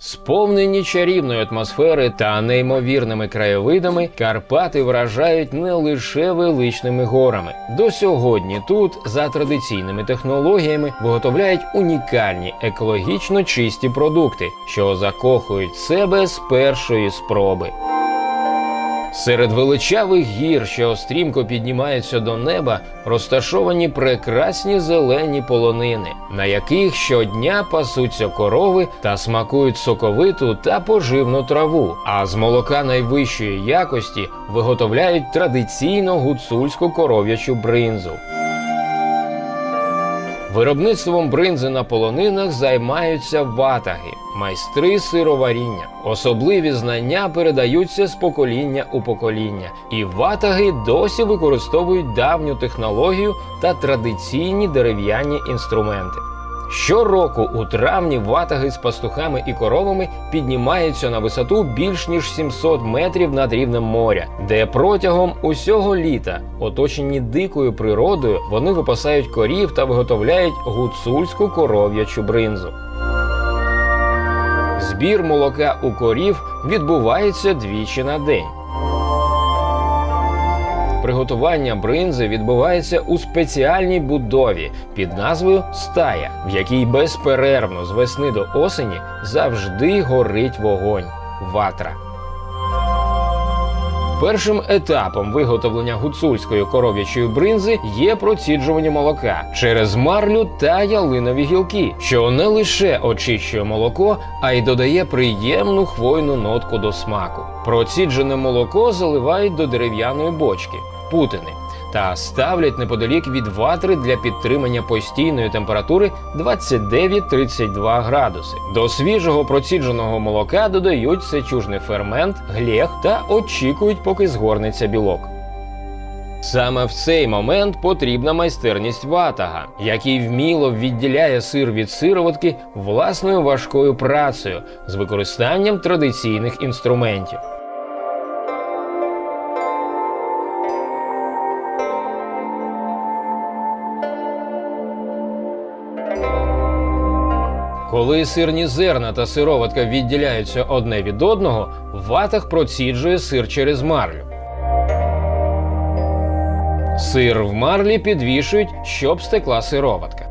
Сповнені чарівної атмосфери та неймовірними краєвидами, Карпати вражають не лише величними горами. До сьогодні тут, за традиційними технологіями, виготовляють унікальні екологічно чисті продукти, що закохують себе з першої спроби. Серед величавих гір, що стрімко піднімаються до неба, розташовані прекрасні зелені полонини, на яких щодня пасуться корови та смакують соковиту та поживну траву. А з молока найвищої якості виготовляють традиційно гуцульську коров'ячу бринзу. Виробництвом бринзи на полонинах займаються ватаги, майстри сироваріння. Особливі знання передаються з покоління у покоління, і ватаги досі використовують давню технологію та традиційні дерев'яні інструменти. Щороку у травні ватаги з пастухами і коровами піднімаються на висоту більш ніж 700 метрів над рівнем моря, де протягом усього літа, оточені дикою природою, вони випасають корів та виготовляють гуцульську коров'ячу бринзу. Збір молока у корів відбувається двічі на день. Приготування бринзи відбувається у спеціальній будові під назвою стая, в якій безперервно з весни до осені завжди горить вогонь ватра. Першим етапом виготовлення гуцульської коров'ячої бринзи є проціджування молока через марлю та ялинові гілки, що не лише очищує молоко, а й додає приємну хвойну нотку до смаку. Проціджене молоко заливають до дерев'яної бочки путини та ставлять неподалік від ватри для підтримання постійної температури 29-32 градуси. До свіжого процідженого молока додають сечужний фермент, глєг та очікують, поки згорнеться білок. Саме в цей момент потрібна майстерність ватага, який вміло відділяє сир від сироватки власною важкою працею з використанням традиційних інструментів. Коли сирні зерна та сироватка відділяються одне від одного, ватах проціджує сир через марлю. Сир в марлі підвішують, щоб стекла сироватка.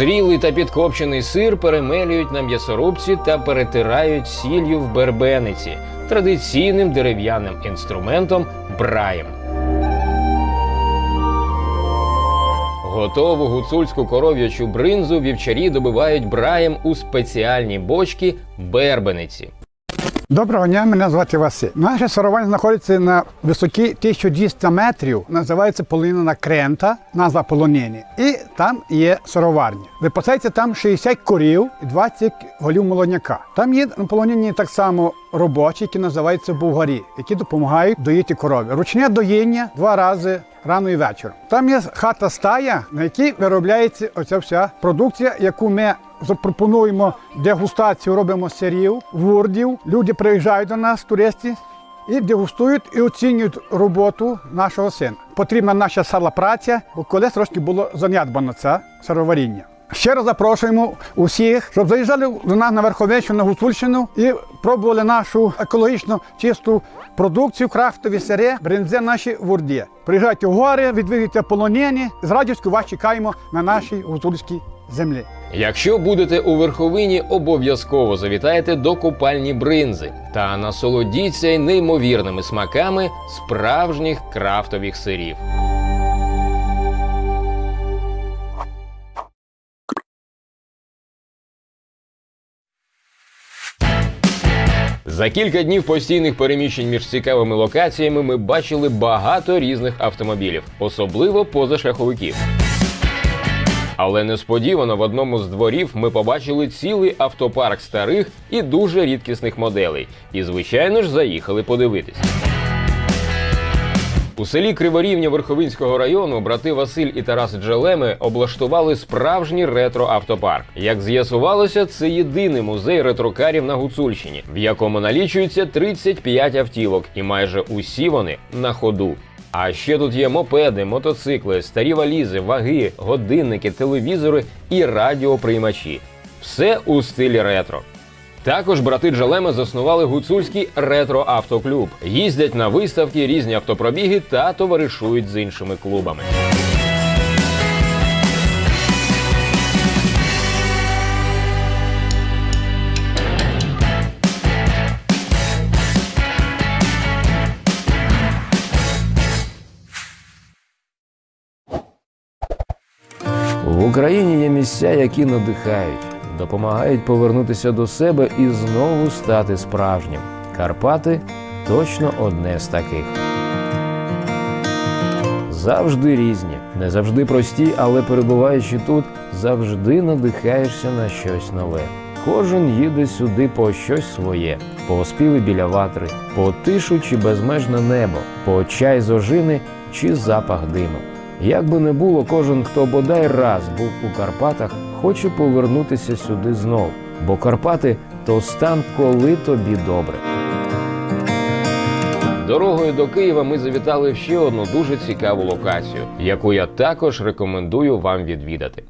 Дозрілий та підкопчений сир перемелюють на м'ясорубці та перетирають сіллю в бербениці традиційним дерев'яним інструментом браєм. Готову гуцульську коров'ячу бринзу вівчарі добивають браєм у спеціальні бочки бербениці. Доброго дня, мене звати Василь. Наше сировання знаходиться на висоті 1200 метрів. Називається полонина крента, назва полонини. І там є сироварня. Випасається там 60 корів і 20 голів молодняка. Там є на полонині так само робочі, які називаються бугарі, які допомагають доїти корови. Ручне доїння два рази. Рано і вечором. Там є хата стая, на якій виробляється оця вся продукція, яку ми запропонуємо дегустацію, робимо сирів, вурдів. Люди приїжджають до нас, туристи, і дегустують і оцінюють роботу нашого сина. Потрібна наша сала праця, бо колись трошки було занядбано це сироваріння. Ще раз запрошуємо усіх, щоб заїжджали до нас на Верховеччину, на Гуцульщину і пробували нашу екологічно чисту продукцію, крафтові сири, бринзе наші вурді. Приїжджайте в гори, відвідуйте полонені. З радістю вас чекаємо на нашій гуцульській землі. Якщо будете у верховині, обов'язково завітайте до купальні бринзи та насолодіться неймовірними смаками справжніх крафтових сирів. За кілька днів постійних переміщень між цікавими локаціями ми бачили багато різних автомобілів, особливо позашляховиків. Але несподівано в одному з дворів ми побачили цілий автопарк старих і дуже рідкісних моделей. І, звичайно ж, заїхали подивитись. У селі Криворівня Верховинського району брати Василь і Тарас Джелеми облаштували справжній ретро-автопарк. Як з'ясувалося, це єдиний музей ретрокарів на Гуцульщині, в якому налічується 35 автівок, і майже усі вони на ходу. А ще тут є мопеди, мотоцикли, старі валізи, ваги, годинники, телевізори і радіоприймачі. Все у стилі ретро. Також брати Джалеми заснували гуцульський ретро-автоклуб. Їздять на виставки, різні автопробіги та товаришують з іншими клубами. Україні є місця, які надихають, допомагають повернутися до себе і знову стати справжнім. Карпати точно одне з таких. Завжди різні, не завжди прості, але перебуваючи тут, завжди надихаєшся на щось нове. Кожен їде сюди по щось своє, по оспіви біля ватри, по тишу чи безмежне небо, по чай з ожини чи запах диму. Як би не було, кожен, хто бодай раз був у Карпатах, хоче повернутися сюди знов, бо Карпати то стан, коли тобі добре. Дорогою до Києва ми завітали в ще одну дуже цікаву локацію, яку я також рекомендую вам відвідати.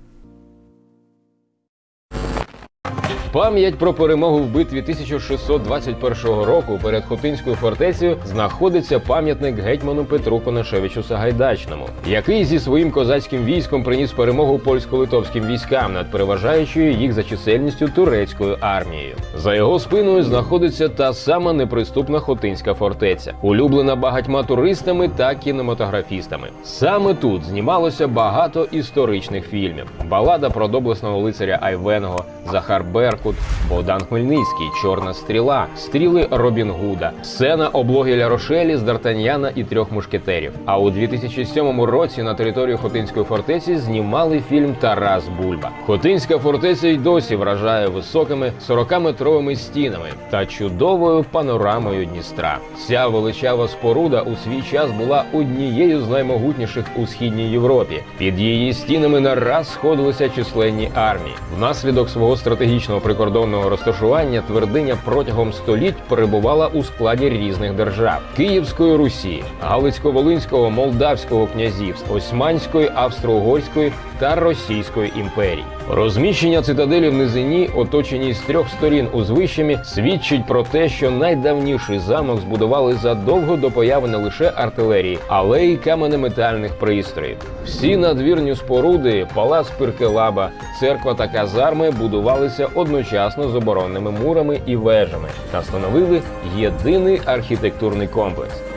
Пам'ять про перемогу в битві 1621 року перед Хотинською фортецею знаходиться пам'ятник гетьману Петру Конашевичу Сагайдачному, який зі своїм козацьким військом приніс перемогу польсько-литовським військам над переважаючою їх за чисельністю турецькою армією. За його спиною знаходиться та сама неприступна Хотинська фортеця, улюблена багатьма туристами та кінематографістами. Саме тут знімалося багато історичних фільмів: балада про доблесного лицаря Айвенго, Захар Беркут, Богдан Хмельницький, Чорна стріла, стріли Робін Гуда, сцена облоги Ля Рошелі з Д'Артаньяна і трьох мушкетерів. А у 2007 році на територію Хотинської фортеці знімали фільм Тарас Бульба. Хотинська фортеця й досі вражає високими 40-метровими стінами та чудовою панорамою Дністра. Ця величава споруда у свій час була однією з наймогутніших у східній Європі. Під її стінами не раз сходилися численні армії. Внаслідок свого стратегічного прикордонного розташування твердиня протягом століть перебувала у складі різних держав: Київської Русі, Галицько-Волинського, Молдавського князівств, Османської, Австро-Угорської та Російської імперії. Розміщення цитаделі в низині, оточеній з трьох сторін узвищами, свідчить про те, що найдавніший замок збудували задовго до появи не лише артилерії, але й каменеметальних пристроїв. Всі надвірні споруди, палац Пиркелаба, церква та казарми будувалися одночасно з оборонними мурами і вежами та становили єдиний архітектурний комплекс.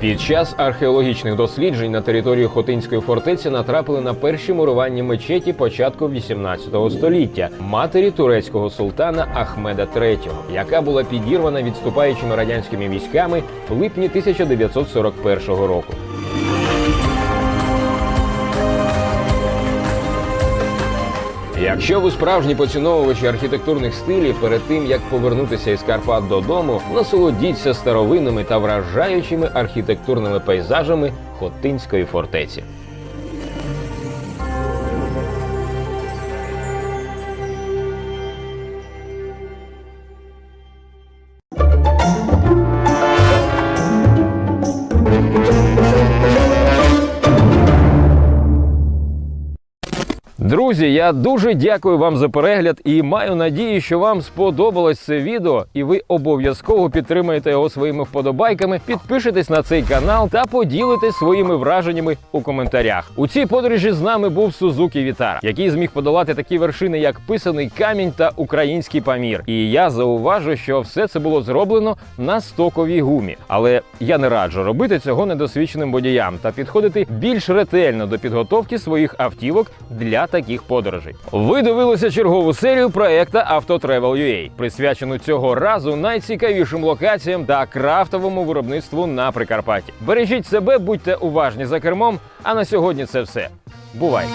Під час археологічних досліджень на території Хотинської фортеці натрапили на перші мурування мечеті початку 18 століття матері турецького султана Ахмеда III, яка була підірвана відступаючими радянськими військами в липні 1941 року. Якщо ви справжні поціновувачі архітектурних стилів, перед тим як повернутися із Карпат додому, насолодіться старовинними та вражаючими архітектурними пейзажами Хотинської фортеці. Друзі, я дуже дякую вам за перегляд і маю надію, що вам сподобалось це відео, і ви обов'язково підтримаєте його своїми вподобайками, підпишетесь на цей канал та поділитесь своїми враженнями у коментарях. У цій подорожі з нами був Сузукі Вітара, який зміг подолати такі вершини, як писаний камінь та український памір. І я зауважу, що все це було зроблено на стоковій гумі. Але я не раджу робити цього недосвідченим водіям та підходити більш ретельно до підготовки своїх автівок для таких подорожей. Ви дивилися чергову серію проекта AutoTravel.ua, присвячену цього разу найцікавішим локаціям та крафтовому виробництву на Прикарпатті. Бережіть себе, будьте уважні за кермом. А на сьогодні це все. Бувайте!